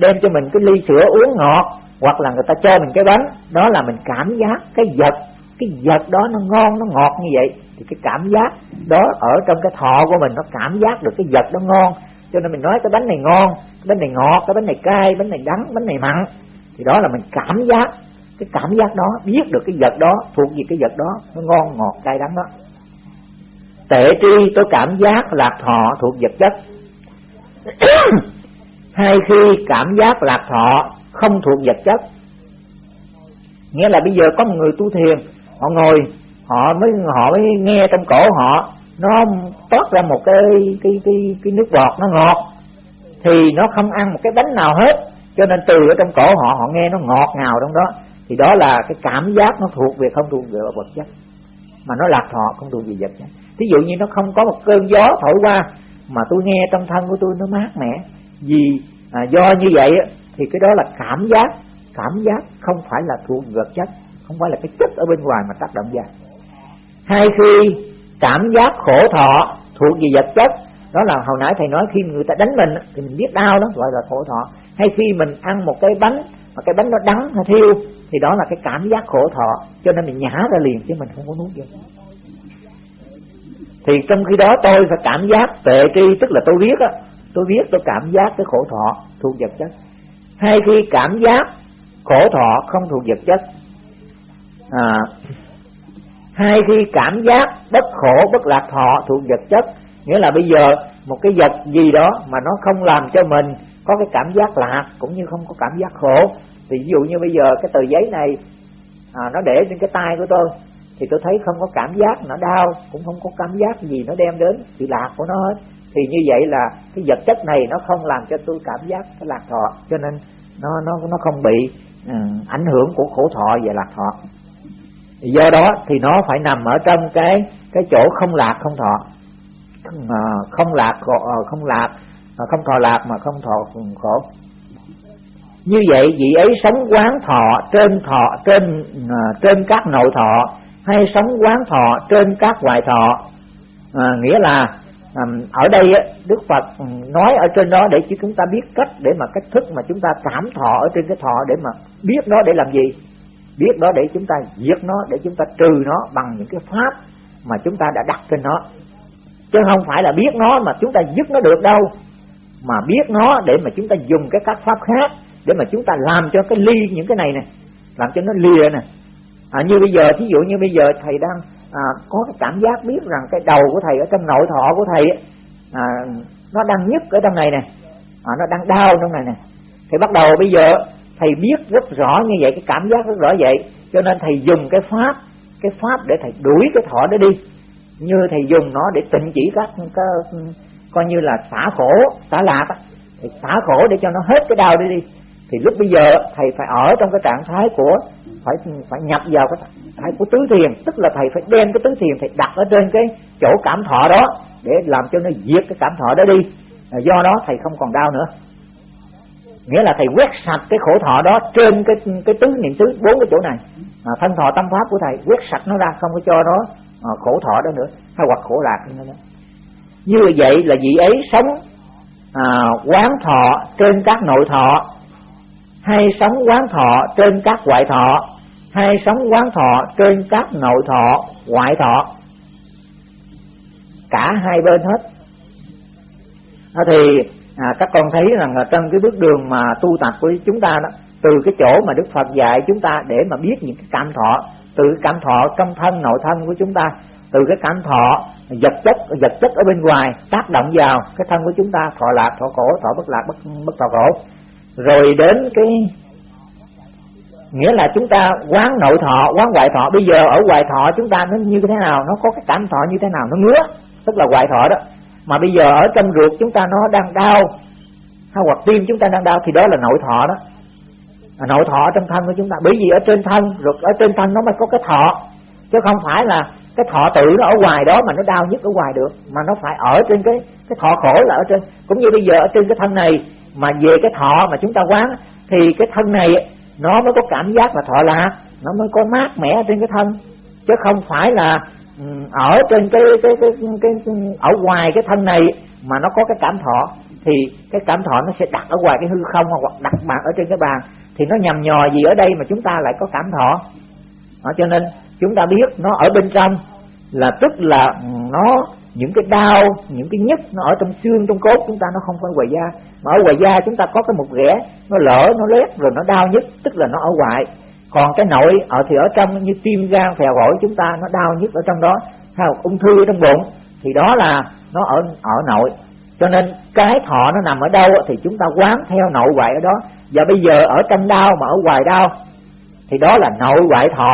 đem cho mình cái ly sữa uống ngọt, hoặc là người ta cho mình cái bánh, đó là mình cảm giác cái vật cái vật đó nó ngon, nó ngọt như vậy, thì cái cảm giác đó ở trong cái thọ của mình nó cảm giác được cái vật đó ngon. Cho nên mình nói cái bánh này ngon, cái bánh này ngọt, cái bánh này cay, bánh này đắng, bánh này mặn, thì đó là mình cảm giác cái cảm giác đó, biết được cái vật đó, thuộc về cái vật đó, nó ngon ngọt cay đắng đó. Tệ tri, tôi cảm giác lạc thọ thuộc vật chất. (coughs) Hay khi cảm giác lạc thọ không thuộc vật chất. Nghĩa là bây giờ có một người tu thiền, họ ngồi, họ mới họ mới nghe trong cổ họ, nó toát ra một cái cái cái cái nước bọt nó ngọt, thì nó không ăn một cái bánh nào hết. Cho nên từ ở trong cổ họ họ nghe nó ngọt ngào trong đó thì đó là cái cảm giác nó thuộc về không thuộc về vật chất. Mà nó lạc thọ không thuộc về vật chất. Thí dụ như nó không có một cơn gió thổi qua mà tôi nghe trong thân của tôi nó mát mẻ. Vì à, do như vậy thì cái đó là cảm giác. Cảm giác không phải là thuộc vật chất. Không phải là cái chất ở bên ngoài mà tác động ra. Hai khi cảm giác khổ thọ thuộc về vật chất đó là hồi nãy thầy nói khi người ta đánh mình thì mình biết đau đó gọi là khổ thọ. Hay khi mình ăn một cái bánh mà cái bánh nó đắng hay thiêu thì đó là cái cảm giác khổ thọ cho nên mình nhả ra liền chứ mình không có nuốt vô. Thì trong khi đó tôi phải cảm giác tệ tri tức là tôi biết á tôi biết tôi cảm giác cái khổ thọ thuộc vật chất. Hay khi cảm giác khổ thọ không thuộc vật chất à, hay khi cảm giác bất khổ bất lạc thọ thuộc vật chất nghĩa là bây giờ một cái vật gì đó mà nó không làm cho mình có cái cảm giác lạc cũng như không có cảm giác khổ thì ví dụ như bây giờ cái tờ giấy này à, nó để trên cái tay của tôi thì tôi thấy không có cảm giác nó đau cũng không có cảm giác gì nó đem đến sự lạc của nó hết. Thì như vậy là cái vật chất này nó không làm cho tôi cảm giác cái lạc thọ cho nên nó nó nó không bị uh, ảnh hưởng của khổ thọ và lạc thọ. Do đó thì nó phải nằm ở trong cái cái chỗ không lạc không thọ. À, không lạc khổ, à, không lạc uh, không thọ lạc mà không thọ khổ như vậy vị ấy sống quán thọ trên thọ trên à, trên các nội thọ hay sống quán thọ trên các ngoại thọ. À, nghĩa là à, ở đây Đức Phật nói ở trên đó để cho chúng ta biết cách để mà cách thức mà chúng ta cảm thọ ở trên cái thọ để mà biết nó để làm gì. Biết đó để chúng ta diệt nó để chúng ta trừ nó bằng những cái pháp mà chúng ta đã đặt trên nó. Chứ không phải là biết nó mà chúng ta dứt nó được đâu. Mà biết nó để mà chúng ta dùng cái các pháp khác để mà chúng ta làm cho cái ly những cái này nè làm cho nó lìa nè. À, như bây giờ thí dụ như bây giờ thầy đang à, có cái cảm giác biết rằng cái đầu của thầy ở trong nội thọ của thầy à, nó đang nhức ở trong này nè à, nó đang đau trong này nè. Thì bắt đầu bây giờ thầy biết rất rõ như vậy cái cảm giác rất rõ vậy. Cho nên thầy dùng cái pháp cái pháp để thầy đuổi cái thọ đó đi. Như thầy dùng nó để tịnh chỉ các cái, coi như là xả khổ xả lạc thì xả khổ để cho nó hết cái đau đi đi thì lúc bây giờ thầy phải ở trong cái trạng thái của phải phải nhập vào cái thái của tứ thiền. Tức là thầy phải đem cái tứ thiền thầy đặt ở trên cái chỗ cảm thọ đó để làm cho nó diệt cái cảm thọ đó đi. Do đó thầy không còn đau nữa. Nghĩa là thầy quét sạch cái khổ thọ đó trên cái cái tứ niệm xứ bốn cái chỗ này. Mà thân thọ tâm pháp của thầy quét sạch nó ra không có cho nó à, khổ thọ đó nữa. Hay hoặc khổ lạc nữa đó. như vậy là vị ấy sống à, quán thọ trên các nội thọ hay sống quán thọ trên các ngoại thọ hay sống quán thọ trên các nội thọ ngoại thọ. Cả hai bên hết. À, thì à, các con thấy rằng là trong cái bước đường mà tu tập của chúng ta đó từ cái chỗ mà Đức Phật dạy chúng ta để mà biết những cái cảm thọ từ cái cảm thọ trong thân nội thân của chúng ta từ cái cảm thọ vật chất vật chất ở bên ngoài tác động vào cái thân của chúng ta thọ lạc thọ khổ thọ bất lạc bất bất thọ khổ rồi đến cái nghĩa là chúng ta quán nội thọ quán ngoại thọ. Bây giờ ở ngoại thọ chúng ta nó như thế nào? Nó có cái cảm thọ như thế nào? Nó ngứa tức là ngoại thọ đó. Mà bây giờ ở trong ruột chúng ta nó đang đau hay hoặc tim chúng ta đang đau thì đó là nội thọ đó. À, nội thọ trong thân của chúng ta bởi vì ở trên thân ruột ở trên thân nó mới có cái thọ. Chứ không phải là cái thọ tự nó ở ngoài đó mà nó đau nhất ở ngoài được mà nó phải ở trên cái cái thọ khổ là ở trên. Cũng như bây giờ ở trên cái thân này mà về cái thọ mà chúng ta quán thì cái thân này nó mới có cảm giác là thọ lạc nó mới có mát mẻ trên cái thân. Chứ không phải là ở trên cái cái, cái cái cái ở ngoài cái thân này mà nó có cái cảm thọ thì cái cảm thọ nó sẽ đặt ở ngoài cái hư không hoặc đặt bàn ở trên cái bàn. Thì nó nhầm nhò gì ở đây mà chúng ta lại có cảm thọ. Đó, cho nên chúng ta biết nó ở bên trong là tức là nó những cái đau, những cái nhức nó ở trong xương, trong cốt chúng ta nó không phải ngoài da. Mà ở ngoài da chúng ta có cái một rẽ nó lỡ nó lét rồi nó đau nhức, tức là nó ở ngoài. Còn cái nội ở, thì ở trong như tim gan, phèo phổi chúng ta nó đau nhức ở trong đó. Hay ung thư ở trong bụng, thì đó là nó ở ở nội. Cho nên cái thọ nó nằm ở đâu thì chúng ta quán theo nội ngoại ở đó. Và bây giờ ở trong đau mà ở ngoài đau, thì đó là nội ngoại thọ.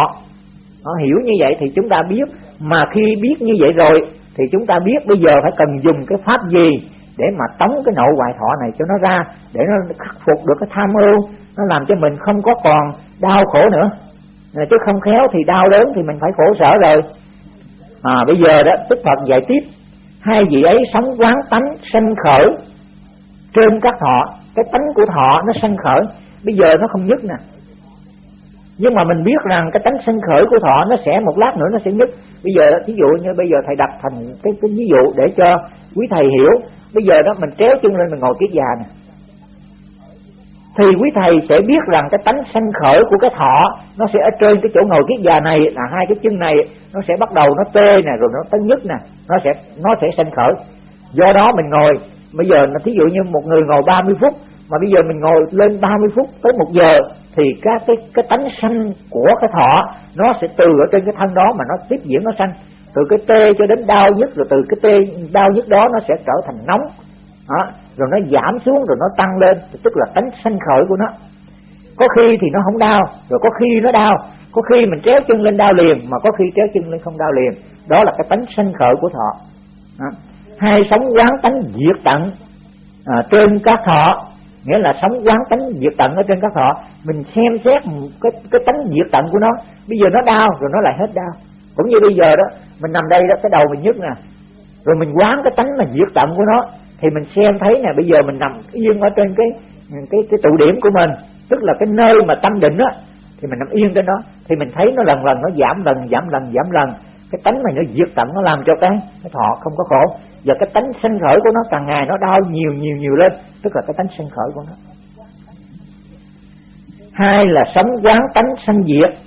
Nó hiểu như vậy thì chúng ta biết mà khi biết như vậy rồi, thì chúng ta biết bây giờ phải cần dùng cái pháp gì để mà tống cái nội hoài thọ này cho nó ra, để nó khắc phục được cái tham ưu nó làm cho mình không có còn đau khổ nữa. Chứ không khéo thì đau đớn thì mình phải khổ sở rồi. À bây giờ đó, Đức Phật dạy tiếp. Hai vị ấy sống quán tánh, sanh khởi. Trên các thọ, cái tánh của thọ nó sanh khởi. Bây giờ nó không nhất nè nhưng mà mình biết rằng cái tánh sân khởi của thọ nó sẽ một lát nữa nó sẽ nhức bây giờ ví dụ như bây giờ thầy đặt thành cái, cái ví dụ để cho quý thầy hiểu. Bây giờ đó mình tréo chân lên mình ngồi kiết già nè. Thì quý thầy sẽ biết rằng cái tánh sanh khởi của cái thọ nó sẽ ở trên cái chỗ ngồi kiết già này là hai cái chân này nó sẽ bắt đầu nó tê nè rồi nó tấn nhức nè nó sẽ nó sẽ sanh khởi. Do đó mình ngồi. Bây giờ là thí dụ như một người ngồi 30 phút mà bây giờ mình ngồi lên 30 phút tới một giờ thì các cái cái tánh sanh của cái thọ nó sẽ từ ở trên cái thân đó mà nó tiếp diễn nó sanh từ cái tê cho đến đau nhất rồi từ cái tê đau nhất đó nó sẽ trở thành nóng. Đó, rồi nó giảm xuống rồi nó tăng lên tức là tánh sanh khởi của nó. Có khi thì nó không đau rồi có khi nó đau. Có khi mình kéo chân lên đau liền mà có khi kéo chân lên không đau liền. Đó là cái tánh sanh khởi của thọ. Đó. hai sống quán tánh diệt tận à, trên các thọ nghĩa là sống quán tánh diệt tận ở trên các thọ mình xem xét cái cái tánh diệt tận của nó. Bây giờ nó đau, rồi nó lại hết đau. Cũng như bây giờ đó, mình nằm đây đó, cái đầu mình nhức nè. Rồi mình quán cái tánh mà diệt tận của nó, thì mình xem thấy nè, bây giờ mình nằm yên ở trên cái cái cái tụ điểm của mình. Tức là cái nơi mà tâm định á, thì mình nằm yên trên đó. Thì mình thấy nó lần lần, nó giảm lần giảm lần giảm lần cái tánh này nó diệt tận nó làm cho cái cái thọ không có khổ. Và cái tánh sinh khởi của nó càng ngày nó đau nhiều nhiều nhiều lên. Tức là cái tánh sinh khởi của nó. Hai là sống quán tánh sanh diệt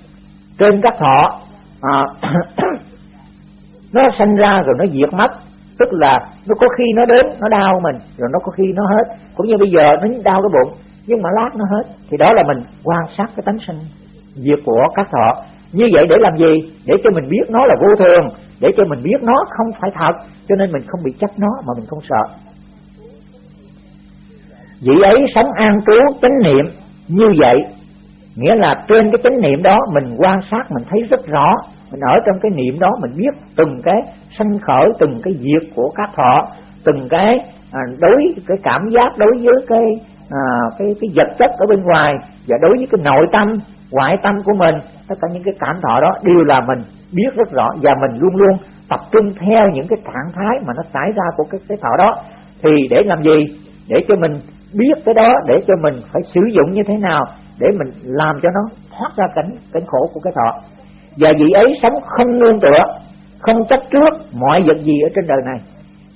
trên các thọ. À, (coughs) nó sanh ra rồi nó diệt mất. Tức là nó có khi nó đến nó đau mình rồi nó có khi nó hết. Cũng như bây giờ nó đau cái bụng nhưng mà lát nó hết. Thì đó là mình quan sát cái tánh sinh diệt của các thọ như vậy để làm gì? Để cho mình biết nó là vô thường. Để cho mình biết nó không phải thật. Cho nên mình không bị chấp nó mà mình không sợ. Vị ấy sống an trú chánh niệm như vậy. Nghĩa là trên cái chánh niệm đó mình quan sát mình thấy rất rõ. Mình ở trong cái niệm đó mình biết từng cái sanh khởi từng cái diệt của các thọ từng cái à, đối cái cảm giác đối với cái à, cái cái vật chất ở bên ngoài và đối với cái nội tâm ngoại tâm của mình, tất cả những cái cảm thọ đó đều là mình biết rất rõ và mình luôn luôn tập trung theo những cái trạng thái mà nó xảy ra của cái cái thọ đó. Thì để làm gì? Để cho mình biết cái đó, để cho mình phải sử dụng như thế nào để mình làm cho nó thoát ra cảnh cảnh khổ của cái thọ. Và vị ấy sống không nương tựa, không chấp trước mọi vật gì ở trên đời này.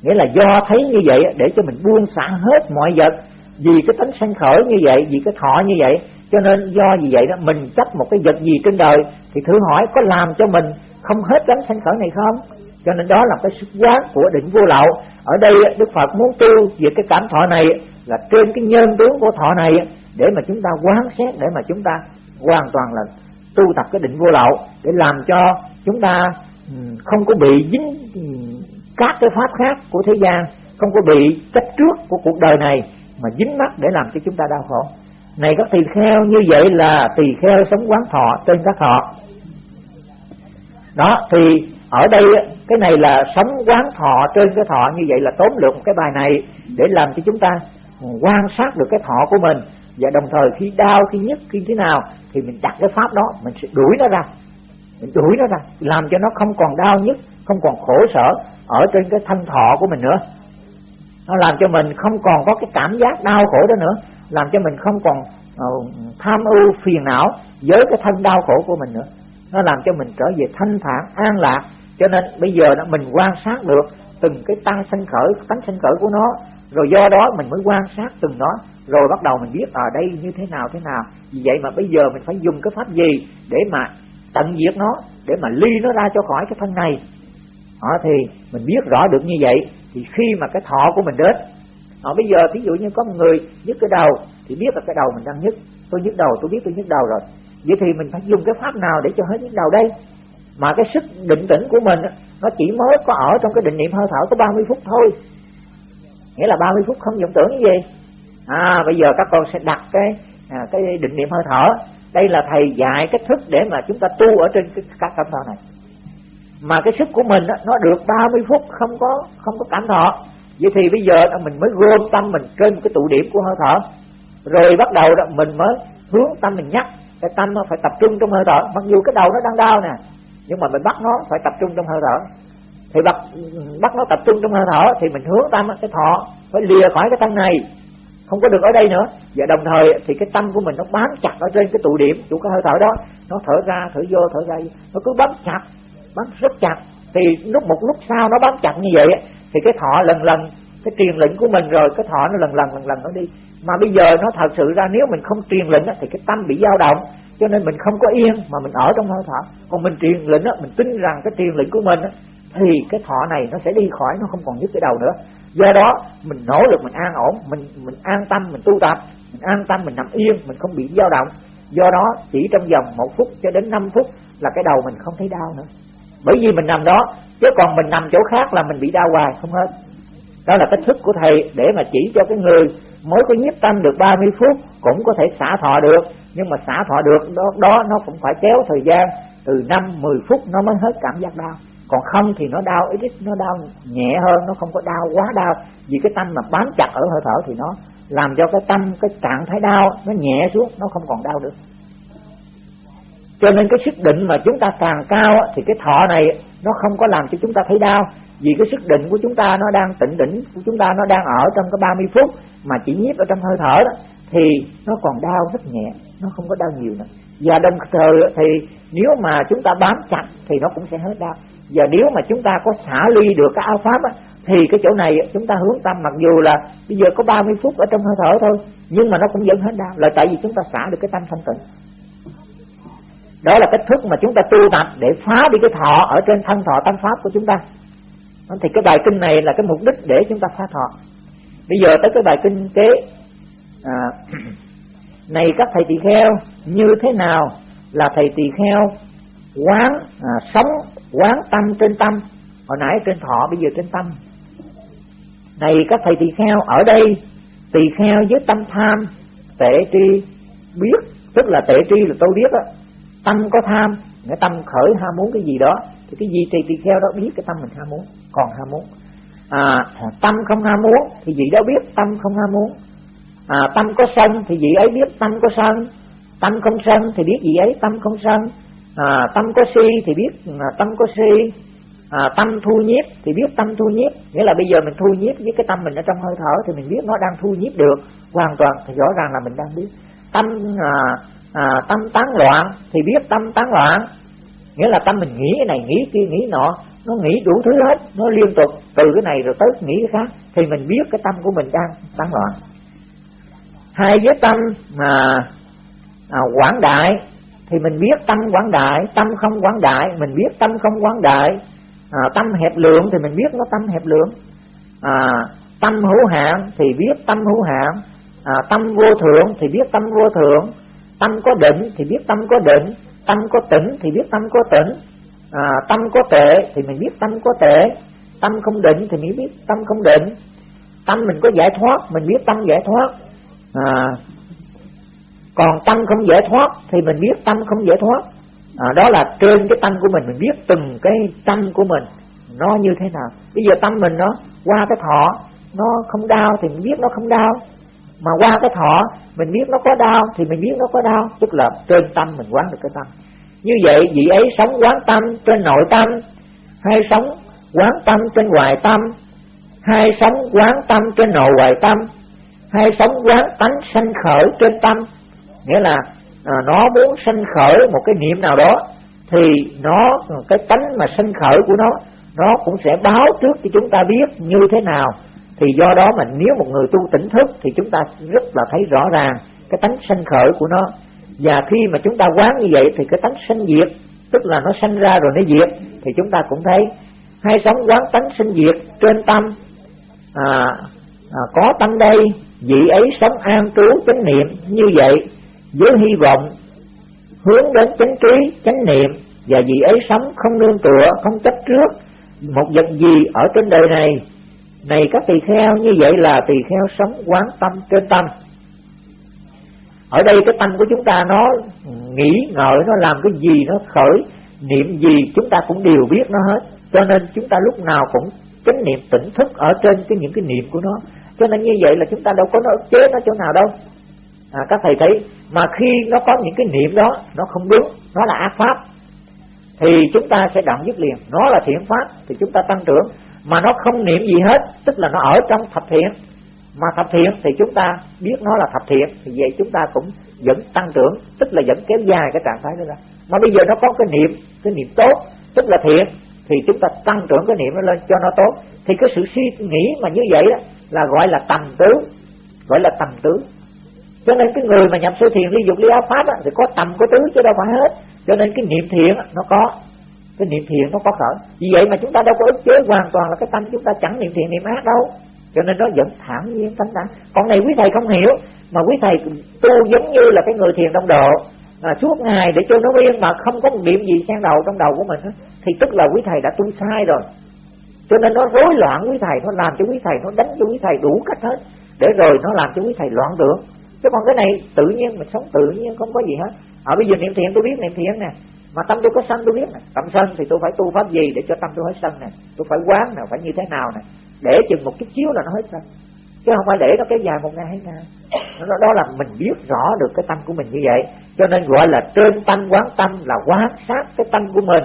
Nghĩa là do thấy như vậy để cho mình buông xả hết mọi vật. Vì cái tánh sanh khởi như vậy, vì cái thọ như vậy cho nên do vì vậy đó, mình chấp một cái vật gì trên đời, thì thử hỏi có làm cho mình không hết gánh sanh khởi này không? Cho nên đó là cái sức quán của định vô lậu. Ở đây đức phật muốn tu về cái cảm thọ này là trên cái nhân tướng của thọ này để mà chúng ta quán xét, để mà chúng ta hoàn toàn là tu tập cái định vô lậu, để làm cho chúng ta ừ, không có bị dính ừ, các cái pháp khác của thế gian, không có bị chấp trước của cuộc đời này, mà dính mắc để làm cho chúng ta đau khổ này các tỳ kheo như vậy là tỳ kheo sống quán thọ trên các thọ đó, thì ở đây, cái này là sống quán thọ trên cái thọ như vậy là tóm lược cái bài này để làm cho chúng ta quan sát được cái thọ của mình. Và đồng thời khi đau, khi nhức, khi thế nào thì mình đặt cái pháp đó, mình sẽ đuổi nó ra. Mình đuổi nó ra, làm cho nó không còn đau, nhức, không còn khổ sở ở trên cái thanh thọ của mình nữa. Nó làm cho mình không còn có cái cảm giác đau khổ đó nữa làm cho mình không còn uh, tham ưu phiền não với cái thân đau khổ của mình nữa. Nó làm cho mình trở về thanh thản an lạc. Cho nên bây giờ đó mình quan sát được từng cái tăng sinh khởi tánh sinh khởi của nó. Rồi do đó mình mới quan sát từng đó rồi bắt đầu mình biết ở à, đây như thế nào thế nào. Vì vậy mà bây giờ mình phải dùng cái pháp gì để mà tận diệt nó để mà ly nó ra cho khỏi cái thân này. À, thì mình biết rõ được như vậy thì khi mà cái thọ của mình đến à, bây giờ ví dụ như có một người nhức cái đầu thì biết là cái đầu mình đang nhức. Tôi nhức đầu tôi biết tôi nhức đầu rồi. Vậy thì mình phải dùng cái pháp nào để cho hết nhức đầu đây? Mà cái sức định tĩnh của mình nó chỉ mới có ở trong cái định niệm hơi thở có 30 phút thôi. Nghĩa là 30 phút không vọng tưởng như gì? À bây giờ các con sẽ đặt cái à, cái định niệm hơi thở. Đây là thầy dạy cách thức để mà chúng ta tu ở trên cái các cảm thọ này. Mà cái sức của mình đó, nó được 30 phút không có không có cảm thọ vậy thì bây giờ mình mới gom tâm mình trên cái tụ điểm của hơi thở. Rồi bắt đầu đó mình mới hướng tâm mình nhắc. Cái tâm nó phải tập trung trong hơi thở. Mặc dù cái đầu nó đang đau nè, nhưng mà mình bắt nó phải tập trung trong hơi thở. Thì bắt bắt nó tập trung trong hơi thở thì mình hướng tâm cái thọ phải lìa khỏi cái tâm này. Không có được ở đây nữa. Và đồng thời thì cái tâm của mình nó bám chặt ở trên cái tụ điểm của cái hơi thở đó. Nó thở ra, thở vô, thở ra. Nó cứ bám chặt, bám rất chặt. Thì lúc một lúc sau nó bám chặt như vậy thì cái thọ lần lần, cái truyền lệnh của mình rồi, cái thọ nó lần lần lần lần nó đi. Mà bây giờ nó thật sự ra nếu mình không truyền lệnh thì cái tâm bị dao động. Cho nên mình không có yên, mà mình ở trong hơi thở. Còn mình truyền lệnh mình tin rằng cái truyền lệnh của mình thì cái thọ này nó sẽ đi khỏi, nó không còn nhức cái đầu nữa. Do đó, mình nỗ lực, mình an ổn, mình mình an tâm, mình tu tập, mình an tâm, mình nằm yên, mình không bị dao động. Do đó, chỉ trong vòng một phút cho đến 5 phút là cái đầu mình không thấy đau nữa. Bởi vì mình nằm đó chứ còn mình nằm chỗ khác là mình bị đau hoài không hết. Đó là cách thức của thầy để mà chỉ cho cái người mới có nhiếp tâm được 30 phút cũng có thể xả thọ được. Nhưng mà xả thọ được đó, đó nó cũng phải kéo thời gian từ 5 10 phút nó mới hết cảm giác đau. Còn không thì nó đau ít ít nó đau nhẹ hơn nó không có đau quá đau. Vì cái tâm mà bám chặt ở hơi thở thì nó làm cho cái tâm cái trạng thái đau nó nhẹ xuống nó không còn đau được cho nên cái sức định mà chúng ta càng cao thì cái thọ này nó không có làm cho chúng ta thấy đau. Vì cái sức định của chúng ta nó đang tịnh đỉnh của chúng ta nó đang ở trong cái 30 phút mà chỉ nhiếp ở trong hơi thở đó thì nó còn đau rất nhẹ nó không có đau nhiều nữa. Và đồng thời thì nếu mà chúng ta bám chặt thì nó cũng sẽ hết đau. Và nếu mà chúng ta có xả ly được cái áo pháp á, thì cái chỗ này chúng ta hướng tâm. Mặc dù là bây giờ có 30 phút ở trong hơi thở thôi nhưng mà nó cũng vẫn hết đau. Là tại vì chúng ta xả được cái tâm thanh tịnh đó là cách thức mà chúng ta tu tập để phá đi cái thọ ở trên thân thọ tâm pháp của chúng ta. Thì cái bài kinh này là cái mục đích để chúng ta phá thọ. Bây giờ tới cái bài kinh kế à, (clears throat) này các thầy tỳ kheo như thế nào là thầy tỳ kheo quán à, sống quán tâm trên tâm? Hồi nãy trên thọ bây giờ trên tâm. Này các thầy tỳ kheo ở đây tỳ kheo với tâm tham tệ tri biết tức là tệ tri là tôi biết đó tâm có tham cái tâm khởi ham muốn cái gì đó thì cái gì thì tỳ kheo đó biết cái tâm mình ham muốn còn ham muốn. À, tâm không ham muốn thì vị đó biết tâm không ham muốn. À, tâm có sân thì vị ấy biết tâm có sân. Tâm không sân thì biết vị ấy tâm không sân. À, tâm có si thì biết à, tâm có si. À, tâm thu nhiếp thì biết tâm thu nhiếp. Nghĩa là bây giờ mình thu nhiếp với cái tâm mình ở trong hơi thở thì mình biết nó đang thu nhiếp được hoàn toàn thì rõ ràng là mình đang biết. Tâm à, à, tâm tán loạn thì biết tâm tán loạn. Nghĩa là tâm mình nghĩ cái này nghĩ kia nghĩ nọ nó nghĩ đủ thứ hết nó liên tục từ cái này rồi tới nghĩ cái khác thì mình biết cái tâm của mình đang tán loạn. Hai với tâm mà à, quảng đại thì mình biết tâm quảng đại tâm không quảng đại mình biết tâm không quảng đại. À, tâm hẹp lượng thì mình biết nó tâm hẹp lượng. À, tâm hữu hạn thì biết tâm hữu hạn à, tâm vô thượng thì biết tâm vô thượng tâm có định thì biết tâm có định tâm có tỉnh thì biết tâm có tỉnh à, tâm có tệ thì mình biết tâm có tệ tâm không định thì mình biết tâm không định. Tâm mình có giải thoát mình biết tâm giải thoát. À, còn tâm không giải thoát thì mình biết tâm không giải thoát. À, đó là trên cái tâm của mình mình biết từng cái tâm của mình nó như thế nào. Bây giờ tâm mình nó qua cái thọ nó không đau thì mình biết nó không đau mà qua cái thọ mình biết nó có đau thì mình biết nó có đau. Tức là trên tâm mình quán được cái tâm. Như vậy vị ấy sống quán tâm trên nội tâm hay sống quán tâm trên ngoài tâm hay sống quán tâm trên nội ngoài tâm hay sống quán tánh sanh khởi trên tâm. Nghĩa là à, nó muốn sanh khởi một cái niệm nào đó thì nó cái tánh mà sanh khởi của nó nó cũng sẽ báo trước cho chúng ta biết như thế nào thì do đó mà nếu một người tu tỉnh thức thì chúng ta rất là thấy rõ ràng cái tánh sanh khởi của nó. Và khi mà chúng ta quán như vậy thì cái tánh sanh diệt tức là nó sanh ra rồi nó diệt thì chúng ta cũng thấy hay sống quán tánh sinh diệt trên tâm. À, à, có tâm đây vị ấy sống an trú chánh niệm như vậy với hy vọng hướng đến chánh trí chánh niệm và vị ấy sống không nương tựa không chấp trước một vật gì ở trên đời này này các tỳ kheo như vậy là tỳ kheo sống quán tâm trên tâm. Ở đây cái tâm của chúng ta nó nghĩ ngợi nó làm cái gì nó khởi niệm gì chúng ta cũng đều biết nó hết. Cho nên chúng ta lúc nào cũng chánh niệm tỉnh thức ở trên cái những cái niệm của nó. Cho nên như vậy là chúng ta đâu có nó chế nó chỗ nào đâu. À, các thầy thấy mà khi nó có những cái niệm đó nó không đúng nó là ác pháp thì chúng ta sẽ đoạn dứt liền. Nó là thiện pháp thì chúng ta tăng trưởng mà nó không niệm gì hết tức là nó ở trong thập thiện. Mà thập thiện thì chúng ta biết nó là thập thiện thì vậy chúng ta cũng vẫn tăng trưởng tức là vẫn kéo dài cái trạng thái đó ra. Mà bây giờ nó có cái niệm cái niệm tốt tức là thiện thì chúng ta tăng trưởng cái niệm nó lên cho nó tốt. Thì cái sự suy nghĩ mà như vậy đó là gọi là tầm tứ gọi là tầm tứ cho nên cái người mà nhập sơ thiền ly dục ly áo pháp á, thì có tầm có tứ chứ đâu phải hết. Cho nên cái niệm thiện nó có cái niệm thiện nó có khởi. Vì vậy mà chúng ta đâu có ức chế hoàn toàn là cái tâm chúng ta chẳng niệm thiện niệm ác đâu. Cho nên nó vẫn thẳng nhiên tánh tánh còn này quý thầy không hiểu mà quý thầy tu giống như là cái người thiền đông độ. À, suốt ngày để cho nó yên mà không có một niệm gì xen đầu trong đầu của mình thì tức là quý thầy đã tu sai rồi. Cho nên nó rối loạn quý thầy nó làm cho quý thầy nó đánh cho quý thầy đủ cách hết. Để rồi nó làm cho quý thầy loạn tưởng chứ còn cái này tự nhiên mình sống tự nhiên không có gì hết. Ở bây giờ niệm thiện tôi biết niệm thiện nè mà tâm tôi có sân tôi biết nè. Tâm sân thì tôi phải tu pháp gì để cho tâm tôi hết sân nè? Tôi phải quán nào phải như thế nào nè? Để chừng một chút xíu là nó hết sân chứ không phải để nó kéo dài một ngày hay ngày. Đó, đó là mình biết rõ được cái tâm của mình như vậy. Cho nên gọi là trên tâm quán tâm là quán sát cái tâm của mình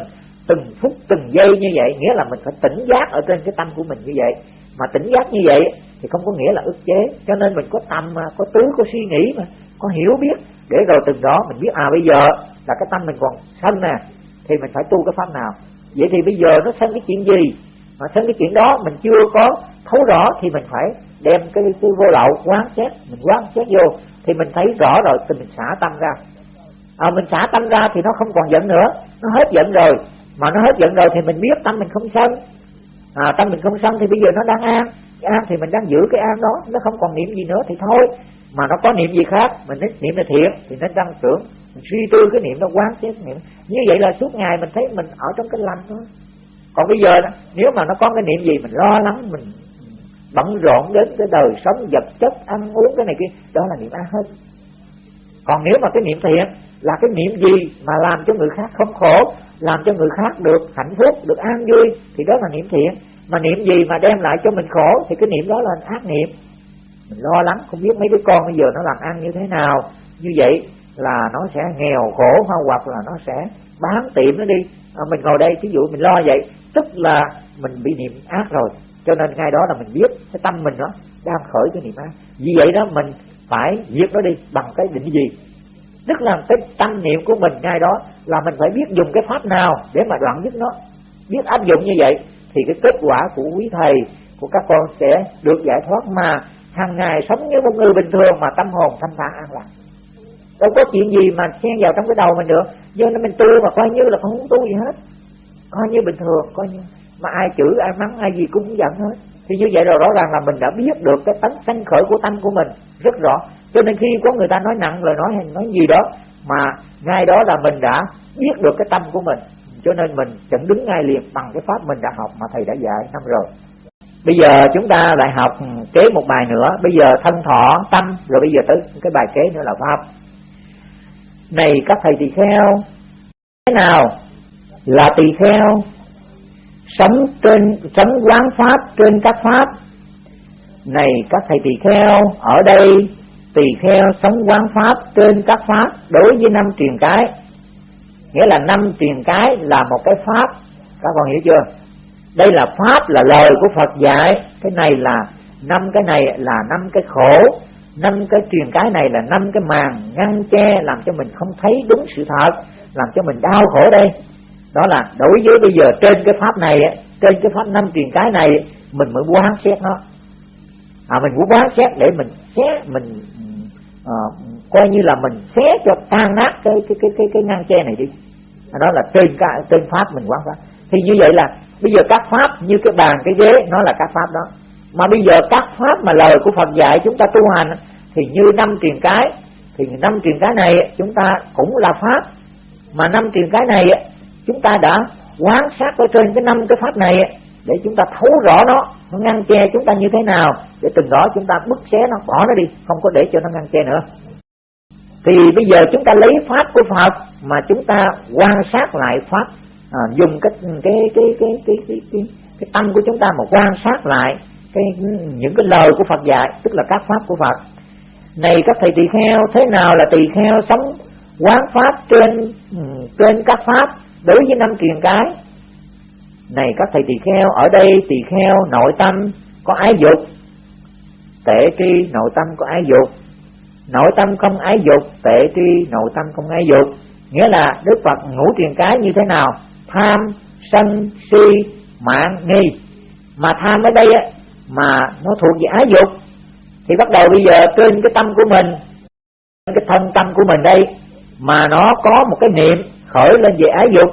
từng phút từng giây như vậy. Nghĩa là mình phải tỉnh giác ở trên cái tâm của mình như vậy mà tỉnh giác như vậy thì không có nghĩa là ức chế. Cho nên mình có tâm mà có tứ có suy nghĩ mà có hiểu biết. Để rồi từng đó mình biết à bây giờ là cái tâm mình còn sân nè thì mình phải tu cái pháp nào? Vậy thì bây giờ nó sân cái chuyện gì? Mà sân cái chuyện đó mình chưa có thấu rõ thì mình phải đem cái cái vô lậu quán xét mình quán xét vô thì mình thấy rõ rồi thì mình xả tâm ra. À, mình xả tâm ra thì nó không còn giận nữa nó hết giận rồi. Mà nó hết giận rồi thì mình biết tâm mình không sân à, tâm mình không sân thì bây giờ nó đang an. Cái an thì mình đang giữ cái an đó nó không còn niệm gì nữa thì thôi. Mà nó có niệm gì khác mình niệm là thiện thì nó tăng trưởng mình suy tư cái niệm nó quán xét niệm. Như vậy là suốt ngày mình thấy mình ở trong cái lành thôi. Còn bây giờ nếu mà nó có cái niệm gì mình lo lắng mình bận rộn đến cái đời sống vật chất ăn uống cái này kia đó là niệm ác hết còn nếu mà cái niệm thiện là cái niệm gì mà làm cho người khác không khổ làm cho người khác được hạnh phúc được an vui thì đó là niệm thiện. Mà niệm gì mà đem lại cho mình khổ thì cái niệm đó là ác niệm. Mình lo lắng không biết mấy đứa con bây giờ nó làm ăn như thế nào. Như vậy là nó sẽ nghèo khổ hoặc là nó sẽ bán tiệm nó đi. À, mình ngồi đây ví dụ mình lo vậy tức là mình bị niệm ác rồi. Cho nên ngay đó là mình biết cái tâm mình đó đang khởi cái niệm ác. Vì vậy đó mình phải diệt nó đi bằng cái định gì? Tức là cái tâm niệm của mình ngay đó là mình phải biết dùng cái pháp nào để mà đoạn dứt nó. Biết áp dụng như vậy thì cái kết quả của quý thầy, của các con sẽ được giải thoát mà hàng ngày sống như một người bình thường mà tâm hồn thanh thản an lạc đâu có chuyện gì mà xen vào trong cái đầu mình được do nên mình tu mà coi như là không muốn tu gì hết. Coi như bình thường, coi như mà ai chửi, ai mắng, ai gì cũng không giận hết thì như vậy rồi rõ ràng là mình đã biết được cái tánh sanh khởi của tâm của mình rất rõ. Cho nên khi có người ta nói nặng lời nói hay nói gì đó, mà ngay đó là mình đã biết được cái tâm của mình, cho nên mình chẳng đứng ngay liền bằng cái pháp mình đã học mà thầy đã dạy năm rồi. Bây giờ chúng ta lại học kế một bài nữa. Bây giờ thân thọ, tâm, rồi bây giờ tới cái bài kế nữa là pháp. Này các thầy tỳ kheo, thế nào là tỳ kheo? Sống trên, sống quán pháp trên các pháp. Này, các thầy tỳ kheo, ở đây, tỳ kheo sống quán pháp trên các pháp, đối với năm truyền cái. Nghĩa là năm truyền cái là một cái pháp. Các con hiểu chưa? Đây là pháp, là lời của Phật dạy. Cái này là năm, cái này là năm cái khổ. Năm cái truyền cái này là năm cái màn ngăn che, làm cho mình không thấy đúng sự thật, làm cho mình đau khổ đây đó là đối với bây giờ trên cái pháp này trên cái pháp năm truyền cái này mình mới quán xét nó. À mình muốn quán xét để mình xé mình à, coi như là mình xé cho tan nát cái cái cái cái cái ngăn che này đi. À, đó là trên cái trên pháp mình quán pháp thì như vậy là bây giờ các pháp như cái bàn cái ghế nó là các pháp đó. Mà bây giờ các pháp mà lời của Phật dạy chúng ta tu hành thì như năm truyền cái thì năm truyền cái này chúng ta cũng là pháp. Mà năm truyền cái này chúng ta đã quán sát ở trên cái năm cái pháp này để chúng ta thấu rõ nó nó ngăn che chúng ta như thế nào để từng đó chúng ta bứt xé nó bỏ nó đi không có để cho nó ngăn che nữa. Thì bây giờ chúng ta lấy pháp của Phật mà chúng ta quan sát lại pháp à, dùng cái cái cái cái cái cái, cái, cái, cái tâm của chúng ta mà quan sát lại cái những cái lời của Phật dạy tức là các pháp của Phật. Này các thầy tỳ kheo thế nào là tỳ kheo sống quán pháp trên ừ, trên các pháp? Đối với năm truyền cái, này các thầy tỳ kheo, ở đây tỳ kheo nội tâm có ái dục tệ tri nội tâm có ái dục. Nội tâm không ái dục tệ tri nội tâm không ái dục. Nghĩa là đức phật ngũ truyền cái như thế nào? Tham, sân, si, mạng, nghi. Mà tham ở đây á, mà nó thuộc về ái dục. Thì bắt đầu bây giờ trên cái tâm của mình cái thân tâm của mình đây, mà nó có một cái niệm khởi lên về ái dục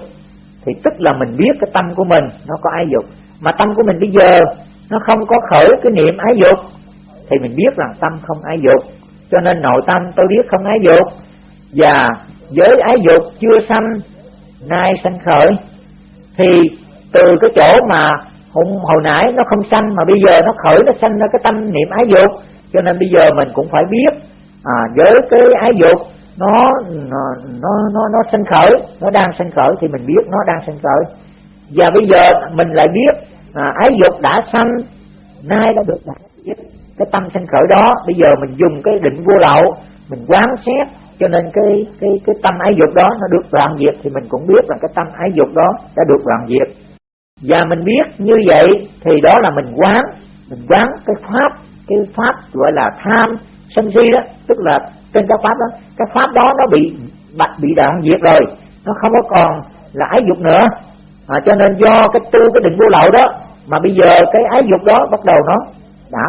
thì tức là mình biết cái tâm của mình nó có ái dục. Mà tâm của mình bây giờ nó không có khởi cái niệm ái dục thì mình biết rằng tâm không ái dục. Cho nên nội tâm tôi biết không ái dục. Và với ái dục chưa sanh nay sanh khởi thì từ cái chỗ mà hôm hồi nãy nó không sanh mà bây giờ nó khởi nó sanh ra cái tâm niệm ái dục. Cho nên bây giờ mình cũng phải biết à, với cái ái dục nó nó nó nó, nó sinh khởi nó đang sinh khởi thì mình biết nó đang sinh khởi. Và bây giờ mình lại biết à, ái dục đã sanh nay đã được đạt cái tâm sinh khởi đó bây giờ mình dùng cái định vô lậu mình quán xét cho nên cái cái cái tâm ái dục đó nó được đoạn diệt thì mình cũng biết là cái tâm ái dục đó đã được đoạn diệt. Và mình biết như vậy thì đó là mình quán mình quán cái pháp cái pháp gọi là tham sân si đó tức là trên các pháp đó cái pháp đó nó bị bạch bị đoạn diệt rồi. Nó không có còn là ái dục nữa. À, cho nên do cái tư cái định vô lậu đó mà bây giờ cái ái dục đó bắt đầu nó đã